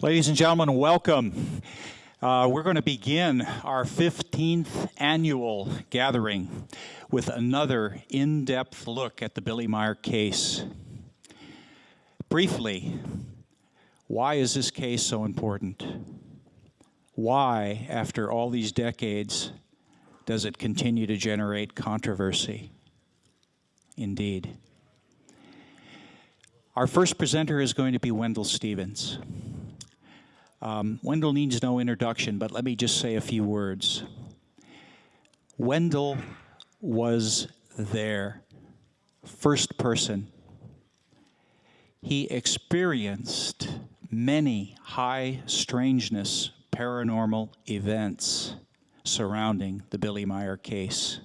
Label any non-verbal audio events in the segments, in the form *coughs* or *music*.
Ladies and gentlemen, welcome. Uh, we're going to begin our 15th annual gathering with another in depth look at the Billy Meier case. Briefly, why is this case so important? Why, after all these decades, does it continue to generate controversy? Indeed. Our first presenter is going to be Wendelle Stevens. Um, Wendelle needs no introduction, but let me just say a few words. Wendelle was there, first person. He experienced many high strangeness paranormal events surrounding the Billy Meier case.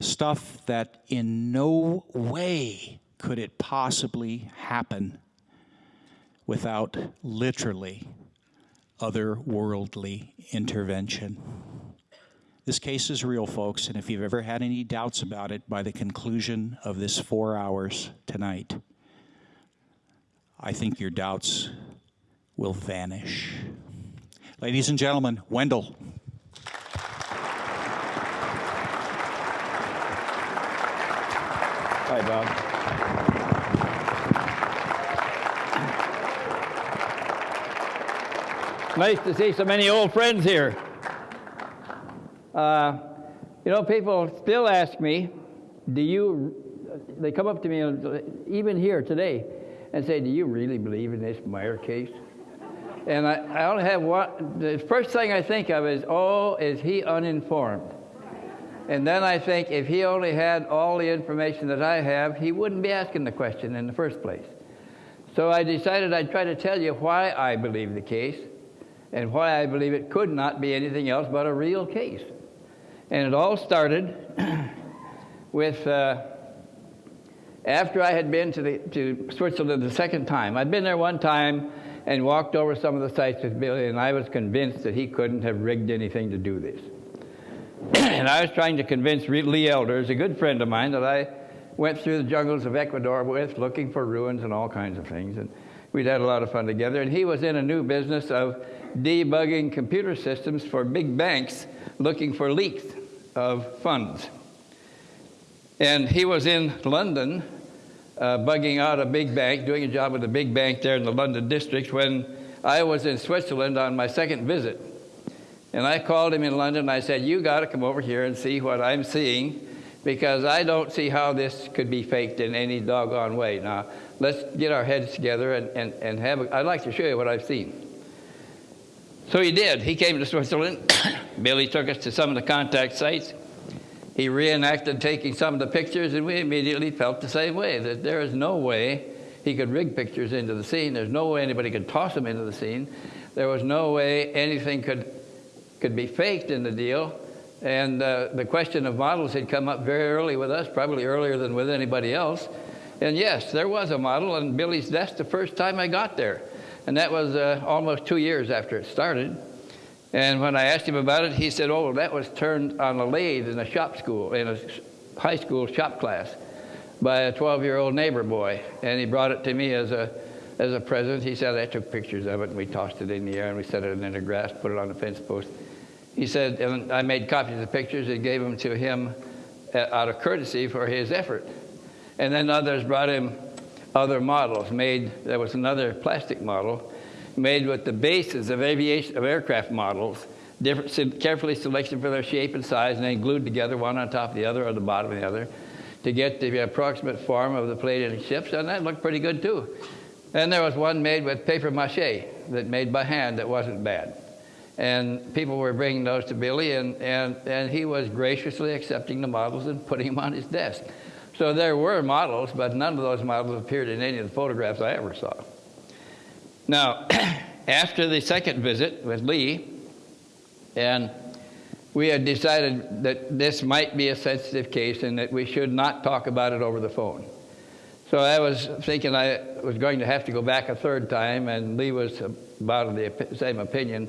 Stuff that in no way could it possibly happen without literally otherworldly intervention. This case is real, folks, and if you've ever had any doubts about it by the conclusion of this four hours tonight, I think your doubts will vanish. Ladies and gentlemen, Wendelle. Hi, Bob. Nice to see so many old friends here. Uh, you know, people still ask me, do you, they come up to me, even here today, and say, do you really believe in this Meier case? And I, I only have one, the first thing I think of is, oh, is he uninformed? And then I think if he only had all the information that I have, he wouldn't be asking the question in the first place. So I decided I'd try to tell you why I believe the case and why I believe it could not be anything else but a real case. And it all started *clears throat* with uh, after I had been to, the, to Switzerland the second time. I'd been there one time and walked over some of the sites with Billy, and I was convinced that he couldn't have rigged anything to do this. *clears throat* and I was trying to convince Lee Elders, a good friend of mine, that I went through the jungles of Ecuador with, looking for ruins and all kinds of things. And we'd had a lot of fun together. And he was in a new business of debugging computer systems for big banks looking for leaks of funds. And he was in London uh, bugging out a big bank, doing a job with a big bank there in the London district when I was in Switzerland on my second visit. And I called him in London and I said, You got to come over here and see what I'm seeing because I don't see how this could be faked in any doggone way. Now, let's get our heads together and, and, and have, a, I'd like to show you what I've seen. So he did. He came to Switzerland. Billy took us to some of the contact sites. He reenacted taking some of the pictures, and we immediately felt the same way that there is no way he could rig pictures into the scene. There's no way anybody could toss them into the scene. There was no way anything could could be faked in the deal. And uh, the question of models had come up very early with us, probably earlier than with anybody else. And yes, there was a model on Billy's desk the first time I got there. And that was uh, almost two years after it started. And when I asked him about it, he said, oh, that was turned on a lathe in a shop school, in a high school shop class by a 12-year-old neighbor boy. And he brought it to me as a, as a present. He said, I took pictures of it, and we tossed it in the air, and we set it in the grass, put it on the fence post. He said, and I made copies of the pictures and gave them to him uh, out of courtesy for his effort. And then others brought him other models made, there was another plastic model made with the bases of aviation, of aircraft models, different, carefully selected for their shape and size and then glued together one on top of the other or the bottom of the other to get the approximate form of the plated ships, and that looked pretty good too. Then there was one made with paper mache that made by hand that wasn't bad. And people were bringing those to Billy, and, and, and he was graciously accepting the models and putting them on his desk. So there were models, but none of those models appeared in any of the photographs I ever saw. Now, *clears throat* after the second visit with Lee, and we had decided that this might be a sensitive case and that we should not talk about it over the phone. So I was thinking I was going to have to go back a third time, and Lee was about the same opinion.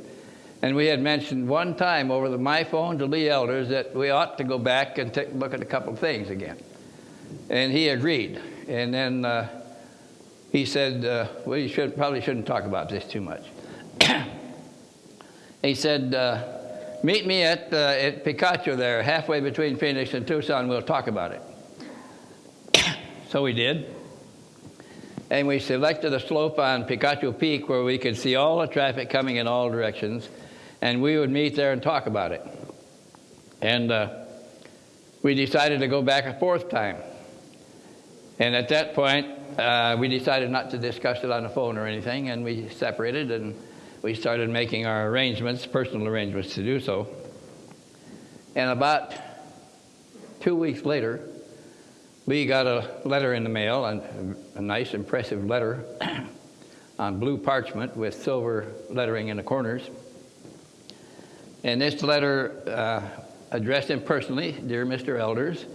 And we had mentioned one time over the, my phone to Lee Elders that we ought to go back and take a look at a couple of things again. And he agreed. And then uh, he said, uh, well, you should, probably shouldn't talk about this too much. *coughs* he said, uh, meet me at, uh, at Picacho there, halfway between Phoenix and Tucson, we'll talk about it. *coughs* so we did. And we selected a slope on Picacho Peak where we could see all the traffic coming in all directions, and we would meet there and talk about it. And uh, we decided to go back a fourth time. And at that point, uh, we decided not to discuss it on the phone or anything, and we separated and we started making our arrangements, personal arrangements to do so. And about two weeks later, Lee got a letter in the mail, a, a nice, impressive letter *clears throat* on blue parchment with silver lettering in the corners. And this letter uh, addressed him personally Dear Mr. Elders,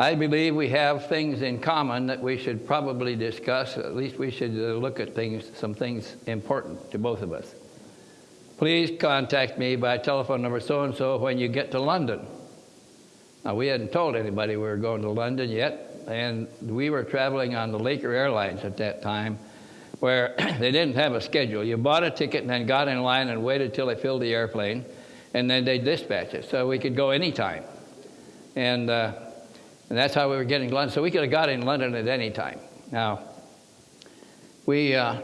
I believe we have things in common that we should probably discuss. At least we should uh, look at things, some things important to both of us. Please contact me by telephone number so and so when you get to London. Now, we hadn't told anybody we were going to London yet, and we were traveling on the Laker Airlines at that time, where *clears throat* they didn't have a schedule. You bought a ticket and then got in line and waited till they filled the airplane, and then they dispatched it. So we could go anytime. And uh, and that's how we were getting London. So we could have got in London at any time. Now, we, uh,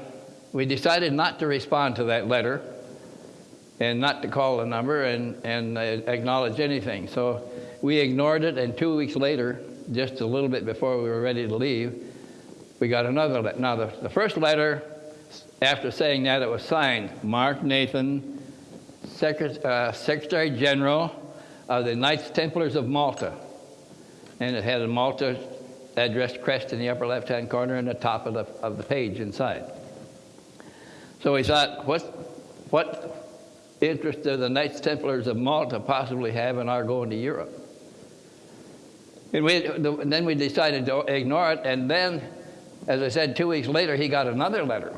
we decided not to respond to that letter and not to call the number and, and uh, acknowledge anything. So we ignored it, and two weeks later, just a little bit before we were ready to leave, we got another letter. Now, the, the first letter, after saying that, it was signed Mark Nathan, Secretary, uh, Secretary General of the Knights Templars of Malta and it had a Malta address crest in the upper left-hand corner and the top of the, of the page inside. So we thought, what, what interest do the Knights Templars of Malta possibly have in our going to Europe? And, we, and then we decided to ignore it, and then, as I said, two weeks later, he got another letter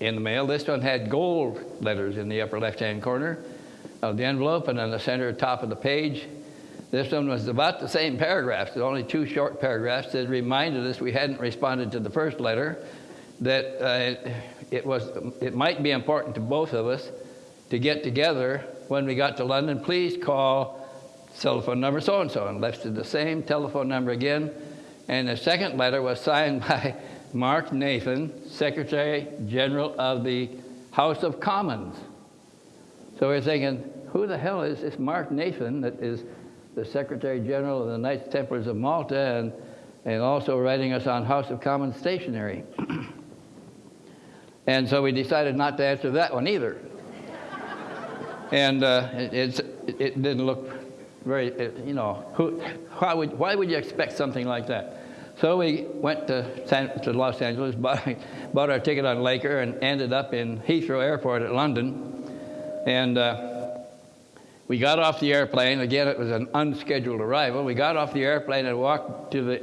in the mail. This one had gold letters in the upper left-hand corner of the envelope, and on the center top of the page, this one was about the same paragraphs, only two short paragraphs that reminded us we hadn't responded to the first letter, that uh, it, was, it might be important to both of us to get together when we got to London. Please call telephone number so and so, and listed the same telephone number again. And the second letter was signed *laughs* by Mark Nathan, Secretary General of the House of Commons. So we're thinking, who the hell is this Mark Nathan that is the Secretary General of the Knights Templars of Malta, and, and also writing us on House of Commons stationery. *clears throat* and so we decided not to answer that one either. *laughs* and uh, it, it, didn't look very, you know, who, why, would, why would you expect something like that? So we went to, San, to Los Angeles, *laughs* bought, bought our ticket on Laker, and ended up in Heathrow Airport at London. And uh, we got off the airplane. Again, it was an unscheduled arrival. We got off the airplane and walked to the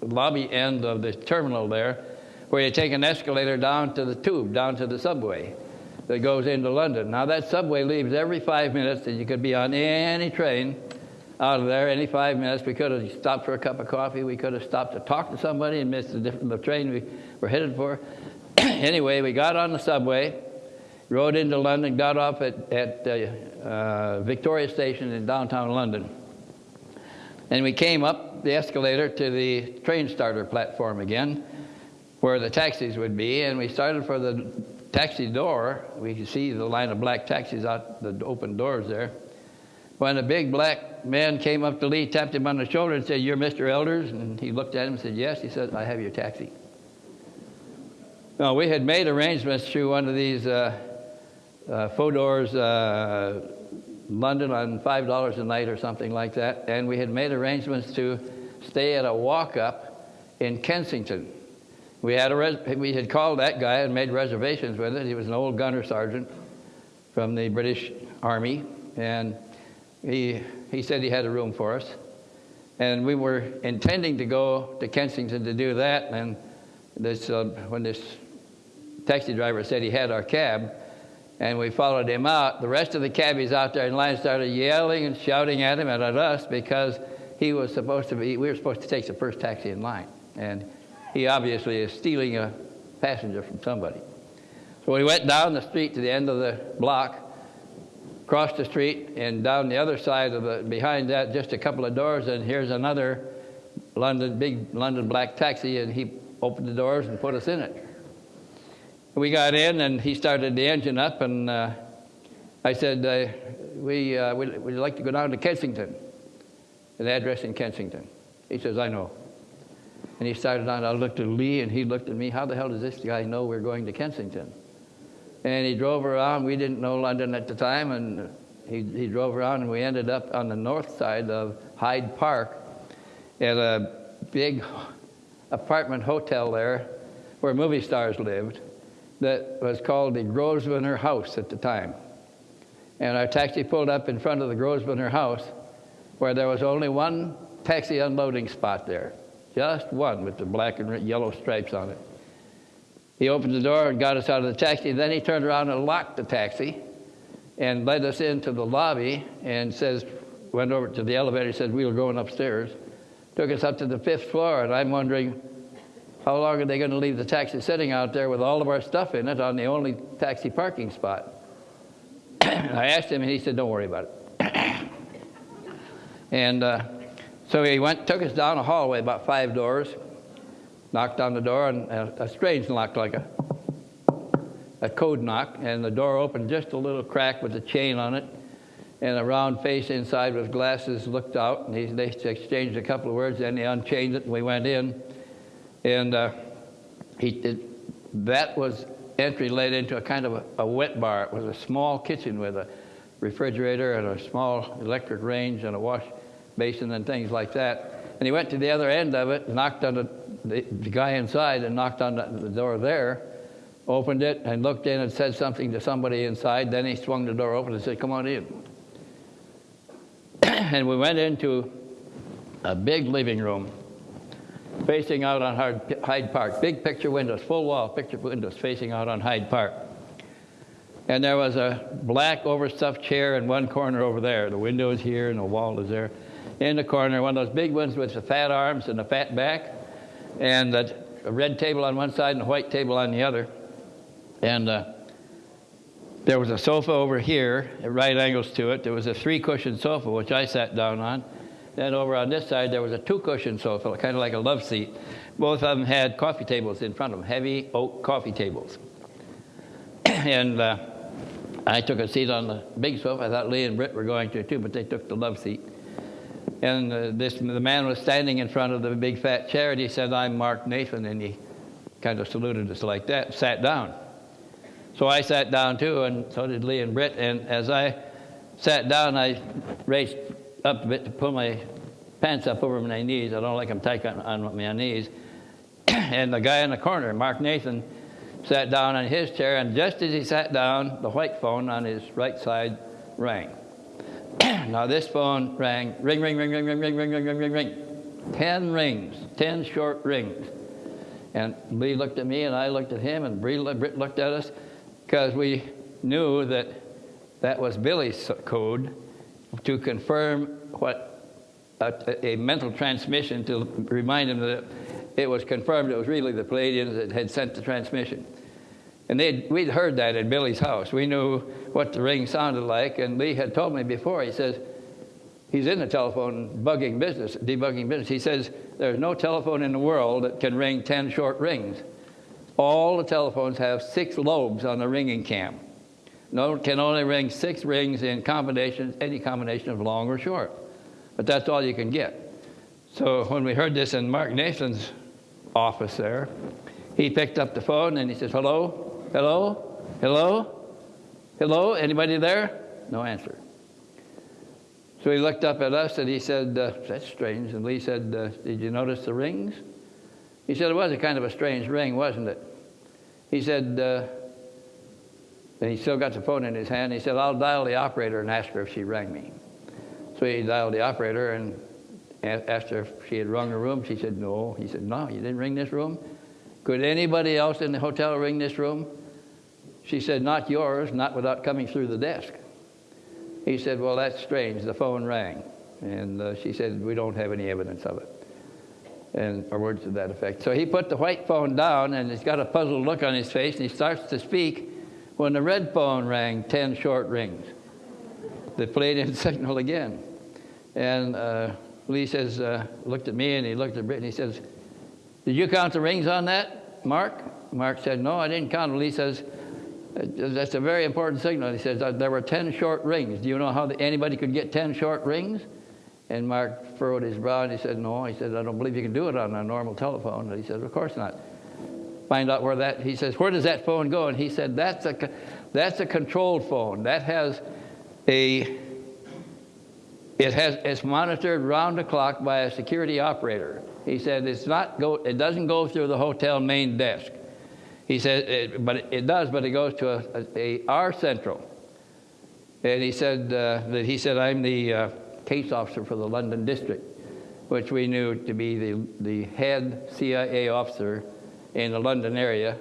lobby end of the terminal there, where you take an escalator down to the tube, down to the subway that goes into London. Now, that subway leaves every five minutes, and you could be on any train out of there any five minutes. We could have stopped for a cup of coffee. We could have stopped to talk to somebody and missed the, the train we were headed for. *clears throat* anyway, we got on the subway rode into London, got off at, at uh, uh, Victoria Station in downtown London. And we came up the escalator to the train starter platform again, where the taxis would be, and we started for the taxi door. We could see the line of black taxis out the open doors there. When a big black man came up to Lee, tapped him on the shoulder, and said, You're Mr. Elders? And he looked at him and said, Yes. He said, I have your taxi. Now, we had made arrangements through one of these uh, uh, Fodor's uh, London on $5 a night or something like that. And we had made arrangements to stay at a walk up in Kensington. We had, a we had called that guy and made reservations with it. He was an old gunner sergeant from the British Army. And he, he said he had a room for us. And we were intending to go to Kensington to do that. And this, uh, when this taxi driver said he had our cab, and we followed him out. The rest of the cabbies out there in line started yelling and shouting at him and at us because he was supposed to be, we were supposed to take the first taxi in line. And he obviously is stealing a passenger from somebody. So we went down the street to the end of the block, crossed the street, and down the other side of the, behind that, just a couple of doors, and here's another London, big London black taxi, and he opened the doors and put us in it. We got in, and he started the engine up, and uh, I said, uh, we, uh, we'd, we'd like to go down to Kensington, an address in Kensington. He says, I know. And he started on, I looked at Lee, and he looked at me, how the hell does this guy know we're going to Kensington? And he drove around. We didn't know London at the time, and he, he drove around, and we ended up on the north side of Hyde Park at a big apartment hotel there where movie stars lived that was called the Grosvenor House at the time. And our taxi pulled up in front of the Grosvenor House where there was only one taxi unloading spot there, just one with the black and yellow stripes on it. He opened the door and got us out of the taxi. Then he turned around and locked the taxi and led us into the lobby and says, went over to the elevator, said, we were going upstairs. Took us up to the fifth floor, and I'm wondering, how long are they going to leave the taxi sitting out there with all of our stuff in it on the only taxi parking spot? *clears throat* I asked him, and he said, don't worry about it. *clears throat* and uh, so he went, took us down a hallway, about five doors, knocked on the door, and a, a strange knock, like a, a code knock, and the door opened just a little crack with a chain on it, and a round face inside with glasses looked out, and he, they exchanged a couple of words, then he unchained it, and we went in, and uh, he did, that was entry led into a kind of a, a wet bar. It was a small kitchen with a refrigerator and a small electric range and a wash basin and things like that. And he went to the other end of it, knocked on the, the, the guy inside and knocked on the, the, door there, opened it and looked in and said something to somebody inside. Then he swung the door open and said, come on in. *clears throat* and we went into a big living room facing out on Hyde Park. Big picture windows, full wall picture windows facing out on Hyde Park. And there was a black overstuffed chair in one corner over there. The window is here and the wall is there. In the corner, one of those big ones with the fat arms and the fat back, and a red table on one side and a white table on the other. And uh, there was a sofa over here at right angles to it. There was a three cushion sofa, which I sat down on. Then over on this side, there was a two-cushion sofa, kind of like a love seat. Both of them had coffee tables in front of them, heavy oak coffee tables. *clears throat* and uh, I took a seat on the big sofa. I thought Lee and Britt were going to too, but they took the love seat. And uh, this, the man was standing in front of the big fat chair, and he said, I'm Mark Nathan, and he kind of saluted us like that, sat down. So I sat down too, and so did Lee and Britt. And as I sat down, I raised up a bit to pull my pants up over my knees. I don't like them tight on, on my knees. and the guy in the corner, Mark Nathan, sat down in his chair, and just as he sat down, the white phone on his right side rang. now this phone rang, ring, ring, ring, ring, ring, ring, ring, ring, ring, ring, ring. Ten rings, ten short rings. And Lee looked at me, and I looked at him, and Britt looked at us, because we knew that that was Billy's code to confirm what a, a, mental transmission to remind him that it was confirmed it was really the Pleiadians that had sent the transmission. And we'd heard that at Billy's house. We knew what the ring sounded like, and Lee had told me before, he says, he's in the telephone bugging business, debugging business. He says, there's no telephone in the world that can ring 10 short rings. All the telephones have six lobes on the ringing cam no, can only ring six rings in combinations, any combination of long or short. But that's all you can get. So when we heard this in Mark Nathan's office there, he picked up the phone and he says, hello, hello, hello, hello, anybody there? No answer. So he looked up at us and he said, uh, that's strange. And Lee said, uh, did you notice the rings? He said, it was a kind of a strange ring, wasn't it? He said, uh, and he still got the phone in his hand. He said, I'll dial the operator and ask her if she rang me. So he dialed the operator and asked her if she had rung the room. She said, no. He said, no, you didn't ring this room? Could anybody else in the hotel ring this room? She said, not yours, not without coming through the desk. He said, well, that's strange. The phone rang. And uh, she said, we don't have any evidence of it. and or words to that effect. So he put the white phone down, and he's got a puzzled look on his face, and he starts to speak when the red phone rang 10 short rings. The Pleiadian *laughs* signal again. And uh, Lee says, uh, looked at me, and he looked at Britt, and he says, did you count the rings on that, Mark? Mark said, no, I didn't count. Lee says, that's a very important signal. He says, there were 10 short rings. Do you know how the, anybody could get 10 short rings? And Mark furrowed his brow and he said, No. He said, I don't believe you can do it on a normal telephone. And he said, Of course not. Find out where that, he says, Where does that phone go? And he said, That's a, that's a controlled phone. That has a, it has, it's monitored round the clock by a security operator. He said, It's not go, it doesn't go through the hotel main desk. He said, it, but it, does, but it goes to a, a, a our central. And he said uh, that he said, I'm the, uh, case officer for the London district, which we knew to be the, the head CIA officer in the London area.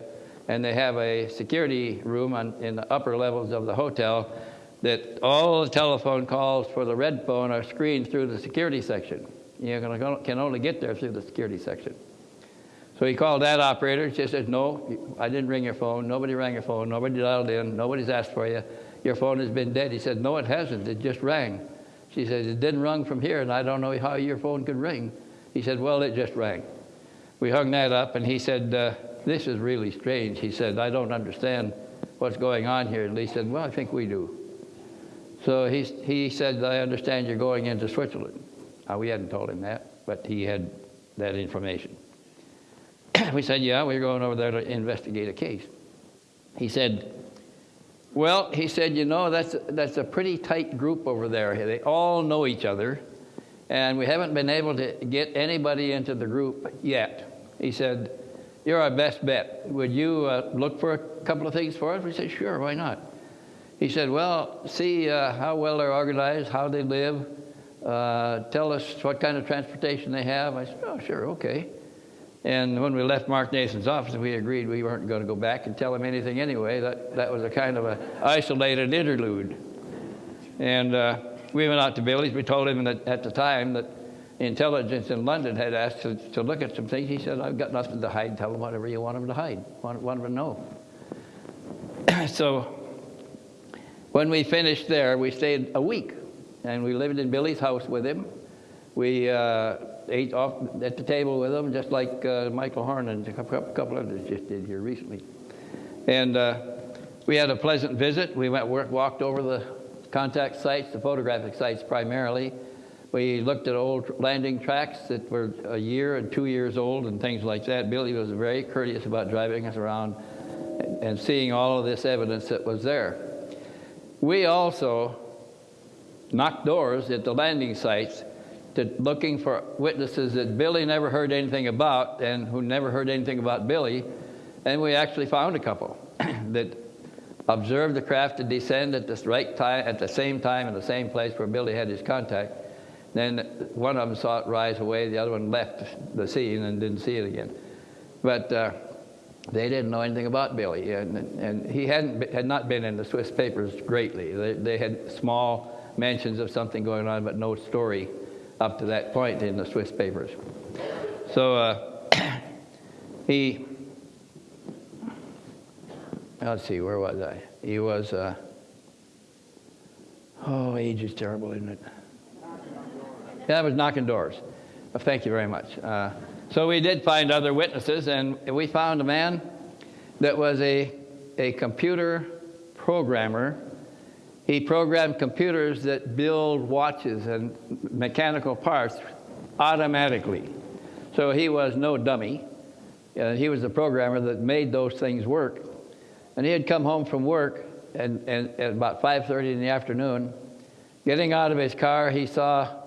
And they have a security room on, in the upper levels of the hotel that all the telephone calls for the red phone are screened through the security section. You can only get there through the security section. So he called that operator. She said, No, I didn't ring your phone. Nobody rang your phone. Nobody dialed in. Nobody's asked for you. Your phone has been dead. He said, No, it hasn't. It just rang. She said, It didn't ring from here, and I don't know how your phone could ring. He said, Well, it just rang. We hung that up, and he said, uh, This is really strange. He said, I don't understand what's going on here. And Lee said, Well, I think we do. So he, he said, I understand you're going into Switzerland. Uh, we hadn't told him that, but he had that information. *clears throat* we said, Yeah, we're going over there to investigate a case. He said, well, he said, you know, that's, that's a pretty tight group over there. They all know each other, and we haven't been able to get anybody into the group yet. He said, You're our best bet. Would you uh, look for a couple of things for us? We said, Sure, why not? He said, Well, see uh, how well they're organized, how they live, uh, tell us what kind of transportation they have. I said, Oh, sure, okay. And when we left Mark Nathan's office, we agreed we weren't going to go back and tell him anything anyway. That, that was a kind of an isolated interlude. And uh, we went out to Billy's. We told him that at the time that intelligence in London had asked to, to look at some things. He said, I've got nothing to hide. Tell them whatever you want them to hide, want, want them to know. *clears throat* so when we finished there, we stayed a week. And we lived in Billy's house with him. We uh, ate off at the table with them, just like uh, Michael Horn and a couple others just did here recently. And uh, we had a pleasant visit. We went walked over the contact sites, the photographic sites primarily. We looked at old landing tracks that were a year and two years old and things like that. Billy was very courteous about driving us around and, seeing all of this evidence that was there. We also knocked doors at the landing sites to looking for witnesses that Billy never heard anything about and who never heard anything about Billy. And we actually found a couple *clears throat* that observed the craft to descend at the right time, at the same time, in the same place where Billy had his contact. Then one of them saw it rise away, the other one left the scene and didn't see it again. But uh, they didn't know anything about Billy, and, and he hadn't had not been in the Swiss papers greatly. They, they had small mentions of something going on, but no story up to that point in the Swiss papers. So uh, *clears throat* he, let's see, where was I? He was, uh, oh, age is terrible, isn't it? Yeah, I was knocking doors. Well, thank you very much. Uh, so we did find other witnesses, and we found a man that was a, a computer programmer he programmed computers that build watches and mechanical parts automatically. So he was no dummy. Uh, he was the programmer that made those things work. And he had come home from work and, and at about 5.30 in the afternoon. Getting out of his car, he saw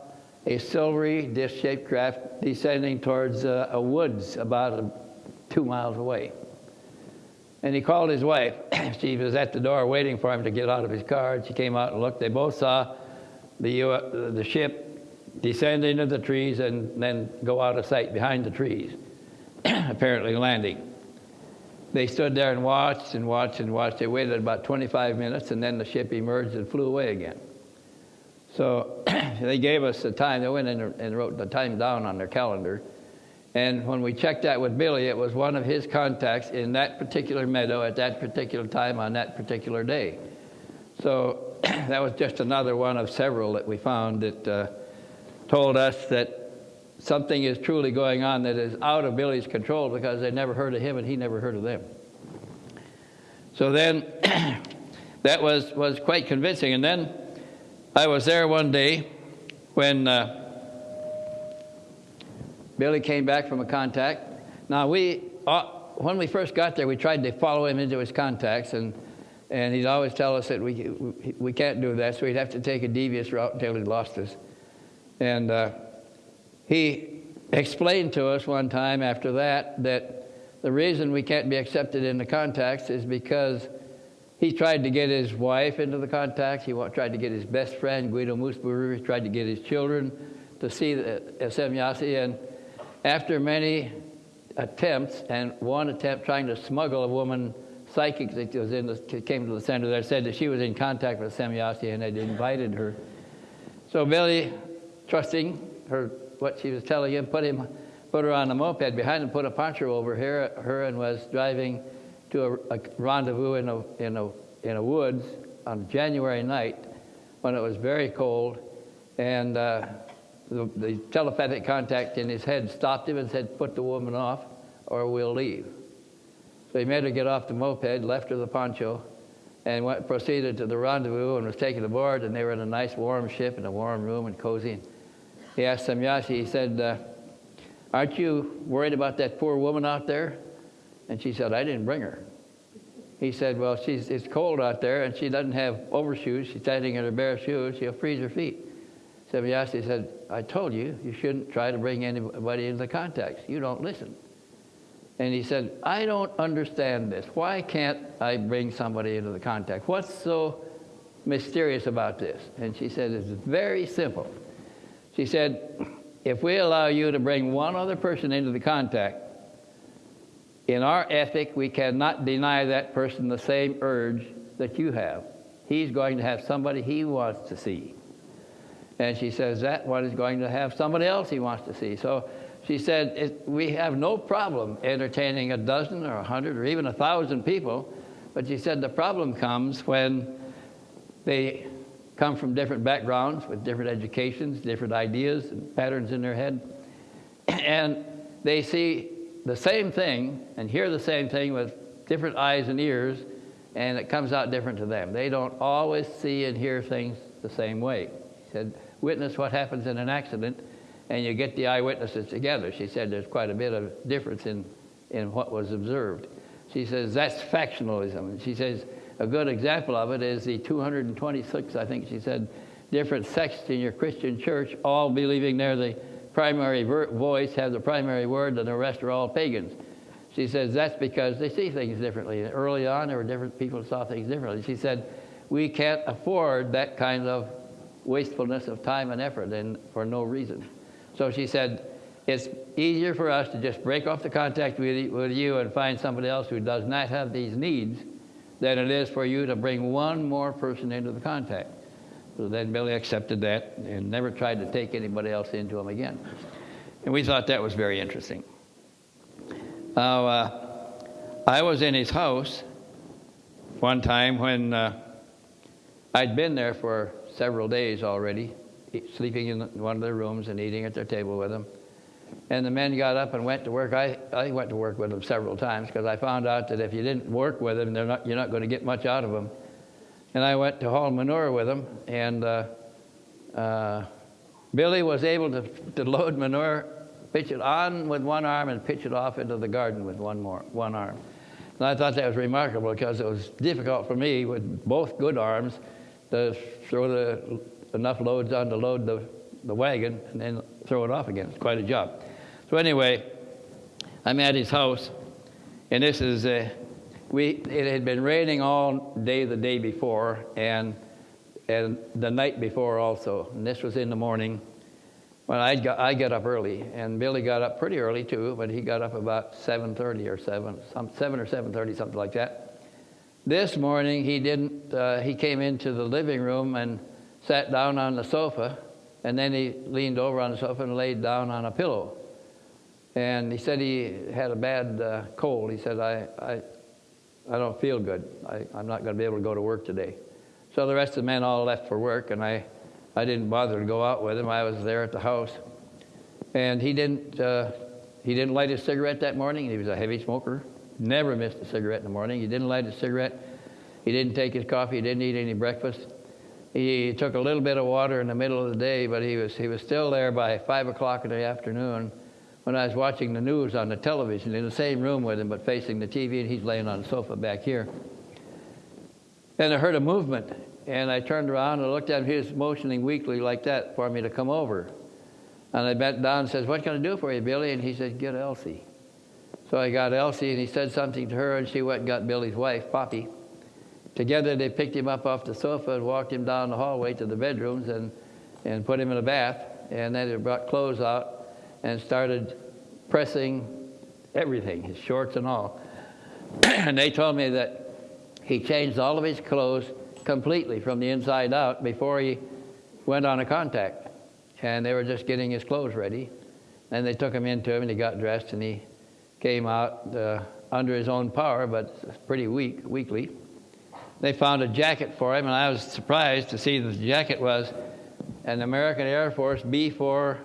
a silvery disc-shaped craft descending towards uh, a woods about uh, two miles away. And he called his wife. *clears throat* she was at the door waiting for him to get out of his car. And she came out and looked. They both saw the, uh, the ship descend into the trees and then go out of sight behind the trees, *clears throat* apparently landing. They stood there and watched and watched and watched. They waited about 25 minutes and then the ship emerged and flew away again. So *clears throat* they gave us the time. They went in and wrote the time down on their calendar. And when we checked that with Billy, it was one of his contacts in that particular meadow at that particular time on that particular day. So *clears throat* that was just another one of several that we found that uh, told us that something is truly going on that is out of Billy's control because they never heard of him and he never heard of them. So then *clears throat* that was, was quite convincing. And then I was there one day when uh, Billy came back from a contact. Now, we, uh, when we first got there, we tried to follow him into his contacts, and, and he'd always tell us that we, we, can't do that, so we'd have to take a devious route until he lost us. And uh, he explained to us one time after that that the reason we can't be accepted in the contacts is because he tried to get his wife into the contacts. He tried to get his best friend, Guido Moosbrugger. He tried to get his children to see the uh, Semjase. And after many attempts, and one attempt trying to smuggle a woman psychic that was in the, came to the center there, said that she was in contact with Semjase and had invited her. So Billy, trusting her what she was telling him, put him, put her on a moped behind him, put a poncho over her, her and was driving to a, a rendezvous in a, in, a, in a woods on January night when it was very cold, and uh, the, the telepathic contact in his head stopped him and said, "Put the woman off, or we'll leave." So he made her get off the moped, left her the poncho, and went, proceeded to the rendezvous and was taken aboard. And they were in a nice warm ship in a warm room and cozy. And He asked Semjase, he said, uh, Aren't you worried about that poor woman out there? And she said, I didn't bring her. He said, Well, she's, it's cold out there and she doesn't have overshoes. She's standing in her bare shoes. She'll freeze her feet. Semjase said, I told you, you shouldn't try to bring anybody into the contacts. You don't listen. And he said, I don't understand this. Why can't I bring somebody into the contact? What's so mysterious about this? And she said, It's very simple. She said, If we allow you to bring one other person into the contact, in our ethic, we cannot deny that person the same urge that you have. He's going to have somebody he wants to see. And she says that one is going to have somebody else he wants to see. So she said, We have no problem entertaining a dozen or a hundred or even a thousand people. But she said the problem comes when they come from different backgrounds with different educations, different ideas and patterns in their head. *clears throat* And they see the same thing and hear the same thing with different eyes and ears, and it comes out different to them. They don't always see and hear things the same way. She said, witness what happens in an accident, and you get the eyewitnesses together. She said there's quite a bit of difference in, in what was observed. She says that's factionalism. She says a good example of it is the 226, I think she said, different sects in your Christian church, all believing they're the primary voice, have the primary word, and the rest are all pagans. She says that's because they see things differently. Early on, there were different people who saw things differently. She said, we can't afford that kind of wastefulness of time and effort and for no reason. So she said, it's easier for us to just break off the contact with, with you and find somebody else who does not have these needs than it is for you to bring one more person into the contact. So then Billy accepted that and never tried to take anybody else into him again. And we thought that was very interesting. Now, uh, I was in his house one time when uh, I'd been there for several days already, sleeping in one of their rooms and eating at their table with them. And the men got up and went to work. I, I went to work with them several times because I found out that if you didn't work with them, they're not, you're not going to get much out of them. And I went to haul manure with him, and uh, uh, Billy was able to, to load manure, pitch it on with one arm, and pitch it off into the garden with one more one arm. And I thought that was remarkable because it was difficult for me with both good arms to throw the, enough loads on to load the, the wagon and then throw it off again. It's quite a job. So anyway, I'm at his house, and this is uh, we. It had been raining all day the day before, and and the night before also. And this was in the morning. When I got I got up early, and Billy got up pretty early too, but he got up about 7:30 or 7, some 7 or 7:30, something like that. This morning, he didn't, uh, he came into the living room and sat down on the sofa, and then he leaned over on the sofa and laid down on a pillow. And he said he had a bad uh, cold. He said, I, I, I don't feel good. I, I'm not going to be able to go to work today. So the rest of the men all left for work, and I, I didn't bother to go out with him. I was there at the house. And he didn't, uh, he didn't light his cigarette that morning. He was a heavy smoker. Never missed a cigarette in the morning. He didn't light his cigarette. He didn't take his coffee. He didn't eat any breakfast. He took a little bit of water in the middle of the day, but he was, he was still there by 5 o'clock in the afternoon when I was watching the news on the television in the same room with him, but facing the TV, and he's laying on the sofa back here. And I heard a movement, and I turned around and looked at him. He was motioning weakly like that for me to come over. And I bent down and says, What can I do for you, Billy? And he said, Get Elsie. So I got Elsie, and he said something to her, and she went and got Billy's wife, Popi. Together, they picked him up off the sofa and walked him down the hallway to the bedrooms and, and put him in a bath. And then they brought clothes out and started pressing everything, his shorts and all. *clears throat* and they told me that he changed all of his clothes completely from the inside out before he went on a contact. And they were just getting his clothes ready. And they took him into him and he got dressed and he came out uh, under his own power, but pretty weak, weakly they found a jacket for him, and I was surprised to see that the jacket was an American Air Force B-4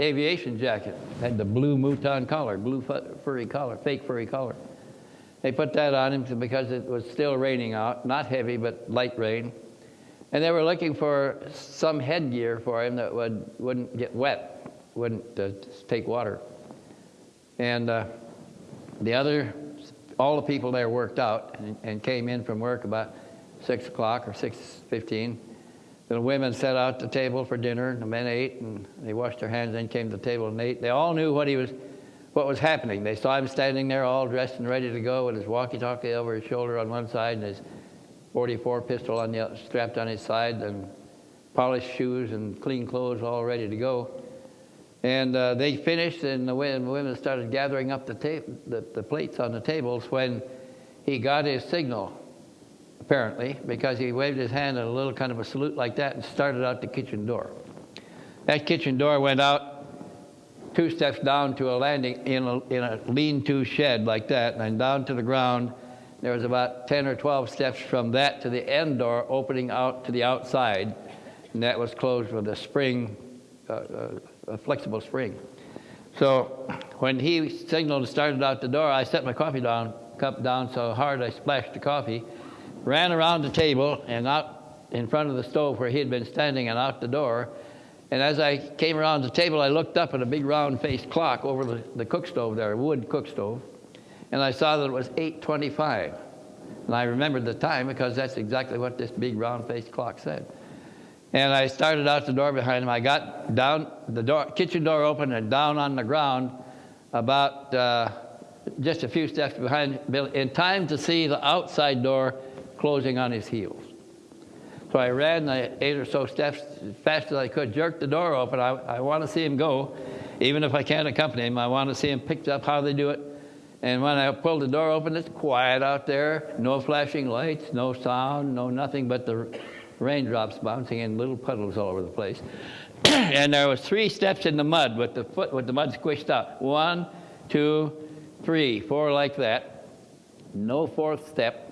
aviation jacket. Had the blue mouton collar, blue furry collar, fake furry collar. They put that on him because it was still raining out, not heavy, but light rain. And they were looking for some headgear for him that would, wouldn't get wet, wouldn't uh, take water. And uh, the other all the people there worked out and, and came in from work about 6 o'clock or 6.15. The women set out the table for dinner, and the men ate, and they washed their hands, then came to the table and ate. They all knew what, he was, what was happening. They saw him standing there all dressed and ready to go with his walkie-talkie over his shoulder on one side and his 44 pistol on the, strapped on his side and polished shoes and clean clothes all ready to go. And uh, they finished, and the women started gathering up the, the, the, plates on the tables when he got his signal, apparently, because he waved his hand in a little kind of a salute like that and started out the kitchen door. That kitchen door went out two steps down to a landing in a, in a lean-to shed like that, and down to the ground. There was about 10 or 12 steps from that to the end door opening out to the outside, and that was closed with a spring uh, uh, a flexible spring. So when he signaled and started out the door, I set my coffee down, cup down so hard I splashed the coffee, ran around the table and out in front of the stove where he had been standing and out the door. And as I came around the table, I looked up at a big round-faced clock over the, the cook stove there, a wood cook stove, and I saw that it was 8.25. And I remembered the time because that's exactly what this big round-faced clock said. And I started out the door behind him. I got down, the door, kitchen door open and down on the ground about uh, just a few steps behind Bill in time to see the outside door closing on his heels. So I ran the eight or so steps as fast as I could, jerked the door open. I, I want to see him go. Even if I can't accompany him, I want to see him picked up how they do it. And when I pulled the door open, it's quiet out there. No flashing lights, no sound, no nothing but the raindrops bouncing in little puddles all over the place. *clears throat* and there was three steps in the mud with the foot with the mud squished out. One, two, three, four like that. No fourth step.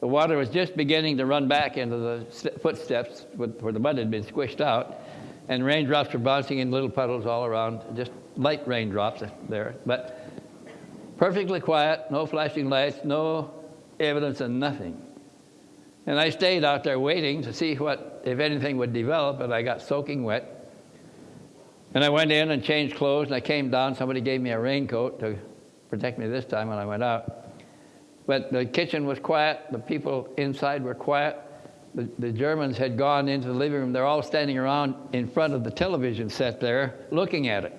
The water was just beginning to run back into the footsteps where the mud had been squished out, and raindrops were bouncing in little puddles all around, just light raindrops there. But perfectly quiet, no flashing lights, no evidence of nothing. And I stayed out there waiting to see what, if anything would develop, and I got soaking wet. And I went in and changed clothes, and I came down. Somebody gave me a raincoat to protect me this time when I went out. But the kitchen was quiet. The people inside were quiet. The, the Germans had gone into the living room. They're all standing around in front of the television set there looking at it.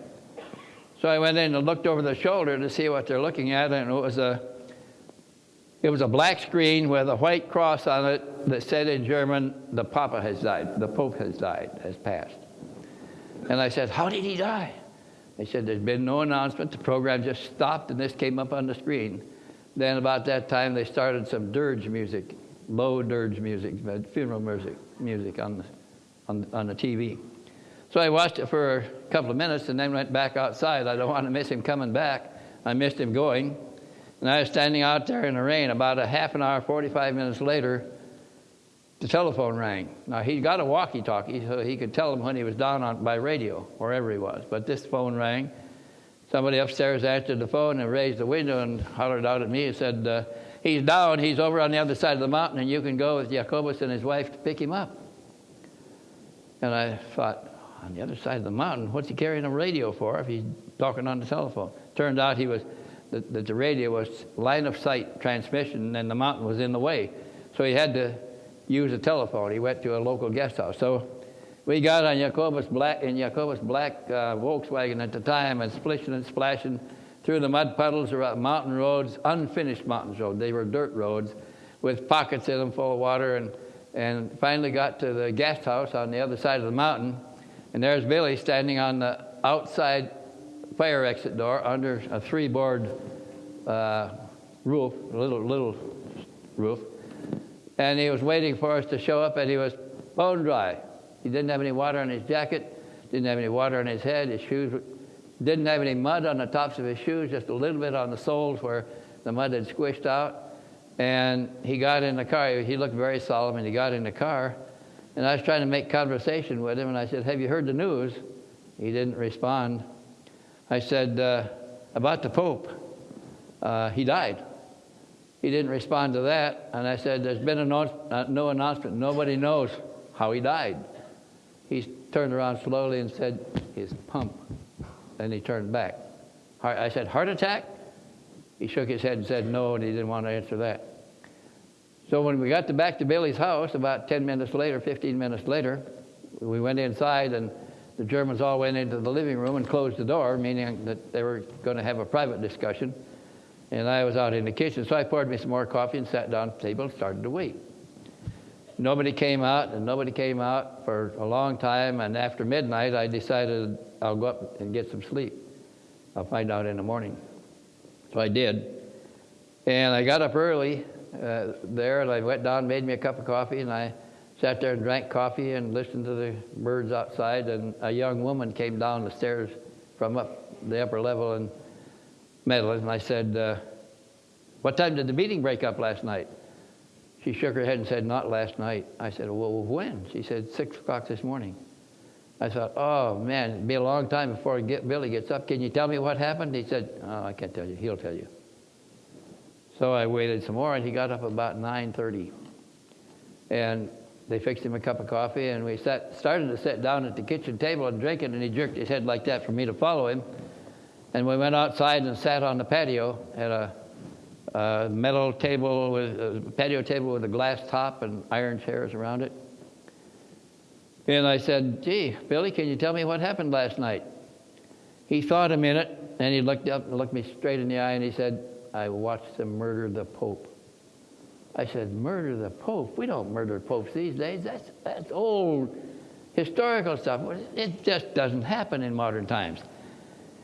So I went in and looked over the shoulder to see what they're looking at, and it was a it was a black screen with a white cross on it that said in German, the Papa has died, the Pope has died, has passed. And I said, how did he die? They said, there's been no announcement. The program just stopped and this came up on the screen. Then about that time, they started some dirge music, low dirge music, funeral music, music on the, on, on the TV. So I watched it for a couple of minutes and then went back outside. I don't want to miss him coming back. I missed him going. And I was standing out there in the rain. About a half an hour, 45 minutes later, the telephone rang. Now, he got a walkie talkie, so he could tell him when he was down on, by radio, wherever he was. But this phone rang. Somebody upstairs answered the phone and raised the window and hollered out at me and said, uh, He's down, he's over on the other side of the mountain, and you can go with Jacobus and his wife to pick him up. And I thought, on the other side of the mountain, what's he carrying a radio for if he's talking on the telephone? Turned out he was that the, radio was line of sight transmission, and the mountain was in the way, so he had to use a telephone. He went to a local guest house. So we got on Jacobus black in Jacobus black uh, Volkswagen at the time, and splishing and splashing through the mud puddles around mountain roads, unfinished mountain roads. They were dirt roads with pockets in them full of water, and and finally got to the guest house on the other side of the mountain, and there's Billy standing on the outside fire exit door under a three-board uh, roof, a little little roof, and he was waiting for us to show up, and he was bone dry. He didn't have any water on his jacket, didn't have any water on his head, his shoes didn't have any mud on the tops of his shoes, just a little bit on the soles where the mud had squished out. And he got in the car. He looked very solemn, and he got in the car. And I was trying to make conversation with him, and I said, Have you heard the news? He didn't respond. I said, uh, About the Pope. Uh, he died. He didn't respond to that. And I said, There's been a no, uh, no announcement. Nobody knows how he died. He turned around slowly and said, His pump. Then he turned back. I said, Heart attack? He shook his head and said no, and he didn't want to answer that. So when we got to back to Billy's house, about 10 minutes later, 15 minutes later, we went inside, and the Germans all went into the living room and closed the door, meaning that they were going to have a private discussion. And I was out in the kitchen, so I poured me some more coffee and sat down at the table and started to wait. Nobody came out, and nobody came out for a long time. And after midnight, I decided I'll go up and get some sleep. I'll find out in the morning. So I did. And I got up early uh, there, and I went down, made me a cup of coffee, and I sat there and drank coffee and listened to the birds outside. And a young woman came down the stairs from up the upper level and met us. And I said, uh, What time did the meeting break up last night? She shook her head and said, Not last night. I said, Well, when? She said, Six o'clock this morning. I thought, oh man, it'd be a long time before get, Billy gets up. Can you tell me what happened? He said, oh, I can't tell you. He'll tell you. So I waited some more, and he got up about 9:30, and they fixed him a cup of coffee, and we sat, started to sit down at the kitchen table and drink it, and he jerked his head like that for me to follow him. And we went outside and sat on the patio at a, a metal table with a patio table with a glass top and iron chairs around it. And I said, Gee, Billy, can you tell me what happened last night? He thought a minute, and he looked up and looked me straight in the eye, and he said, I watched them murder the Pope. I said, Murder the Pope? We don't murder popes these days. That's, that's old historical stuff. It just doesn't happen in modern times.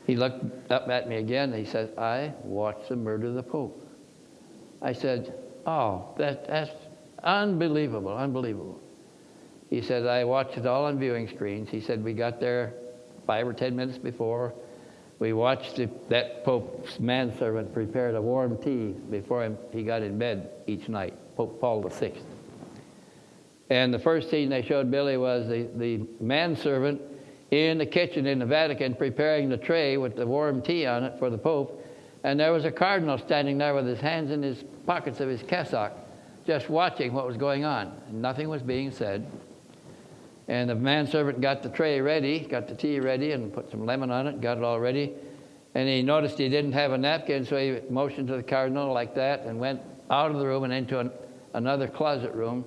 He looked up at me again, and he said, I watched them murder of the Pope. I said, Oh, that, that's unbelievable, unbelievable. He said, I watched it all on viewing screens. He said, we got there five or ten minutes before. We watched the, that Pope's manservant prepared a warm tea before him, he got in bed each night, Pope Paul VI. And the first scene they showed Billy was the, the manservant in the kitchen in the Vatican preparing the tray with the warm tea on it for the Pope. And there was a cardinal standing there with his hands in his pockets of his cassock, just watching what was going on. Nothing was being said. And the manservant got the tray ready, got the tea ready, and put some lemon on it, got it all ready. And he noticed he didn't have a napkin, so he motioned to the cardinal like that and went out of the room and into an, another closet room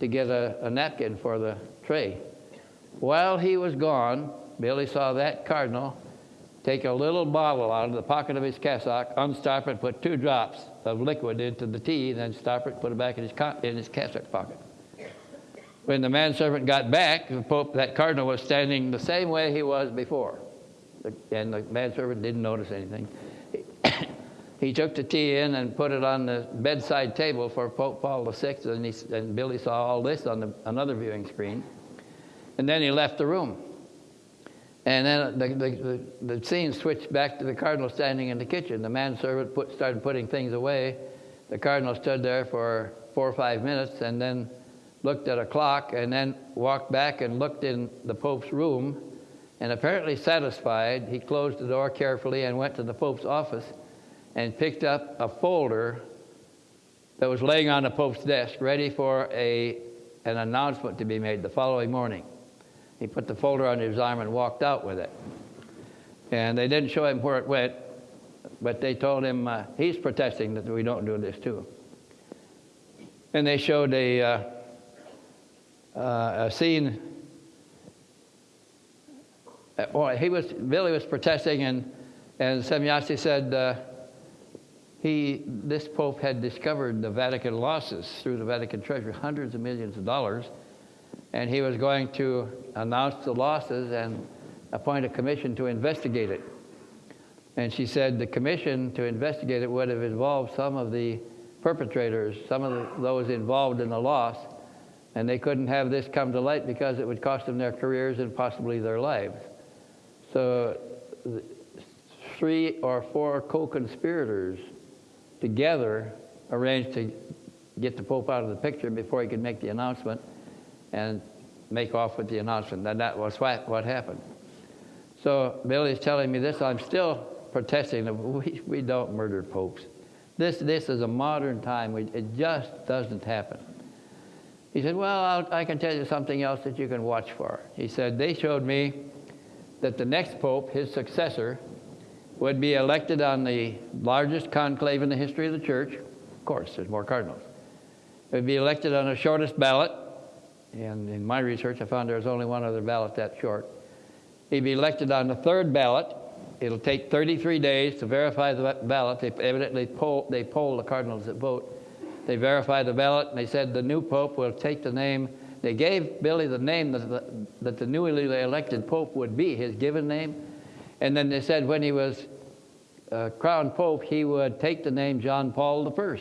to get a, a napkin for the tray. While he was gone, Billy saw that cardinal take a little bottle out of the pocket of his cassock, unstop it, put two drops of liquid into the tea, then stop it, put it back in his, in his cassock pocket. When the manservant got back, the Pope, that cardinal was standing the same way he was before. And the manservant didn't notice anything. *coughs* he took the tea in and put it on the bedside table for Pope Paul VI, and, he, and Billy saw all this on the, another viewing screen. And then he left the room. And then the, the, the, the scene switched back to the cardinal standing in the kitchen. The manservant put, started putting things away. The cardinal stood there for four or five minutes and then looked at a clock and then walked back and looked in the Pope's room. And apparently satisfied, he closed the door carefully and went to the Pope's office and picked up a folder that was laying on the Pope's desk, ready for a, an announcement to be made the following morning. He put the folder on his arm and walked out with it. And they didn't show him where it went, but they told him uh, he's protesting that we don't do this too. And they showed a, uh, uh, a scene. Uh, well, he was Billy was protesting, and and Semjase said uh, he this pope had discovered the Vatican losses through the Vatican treasury, hundreds of millions of dollars, and he was going to announce the losses and appoint a commission to investigate it. And she said the commission to investigate it would have involved some of the perpetrators, some of the, those involved in the loss, and they couldn't have this come to light because it would cost them their careers and possibly their lives. So, three or four co conspirators together arranged to get the Pope out of the picture before he could make the announcement and make off with the announcement. And that was what, what happened. So Billy's telling me this. I'm still protesting that *laughs* we, we don't murder popes. This, this is a modern time. It just doesn't happen. He said, Well, I'll, I can tell you something else that you can watch for. He said, They showed me that the next pope, his successor, would be elected on the largest conclave in the history of the church. Of course, there's more cardinals. It would be elected on the shortest ballot and in my research, I found there was only one other ballot that short. He'd be elected on the third ballot. It'll take 33 days to verify the ballot. They evidently poll, they poll the cardinals that vote. They verify the ballot, and they said the new pope will take the name. They gave Billy the name that the, that the newly elected pope would be, his given name. And then they said when he was uh, crowned pope, he would take the name John Paul I.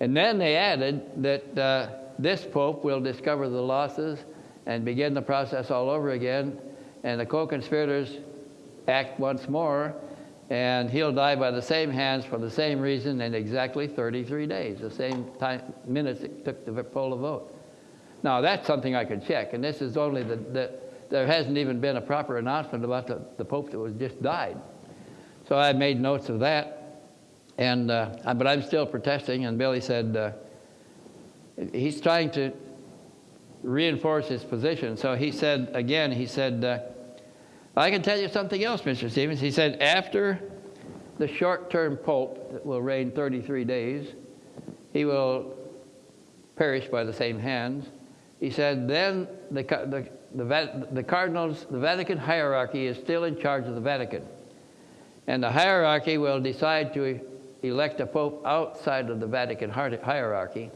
And then they added that uh, this pope will discover the losses and begin the process all over again, and the co conspirators act once more, and he'll die by the same hands for the same reason in exactly 33 days, the same time, minutes it took to poll a vote. Now, that's something I could check, and this is only the, the there hasn't even been a proper announcement about the, the pope that was just died. So I made notes of that, and uh, but I'm still protesting. And Billy said, uh, he's trying to reinforce his position. So he said, again, he said, uh, I can tell you something else, Mr. Stevens. He said, after the short term pope that will reign 33 days, he will perish by the same hands. He said, then the, the, the, the cardinals, the Vatican hierarchy is still in charge of the Vatican. And the hierarchy will decide to elect a pope outside of the Vatican hierarchy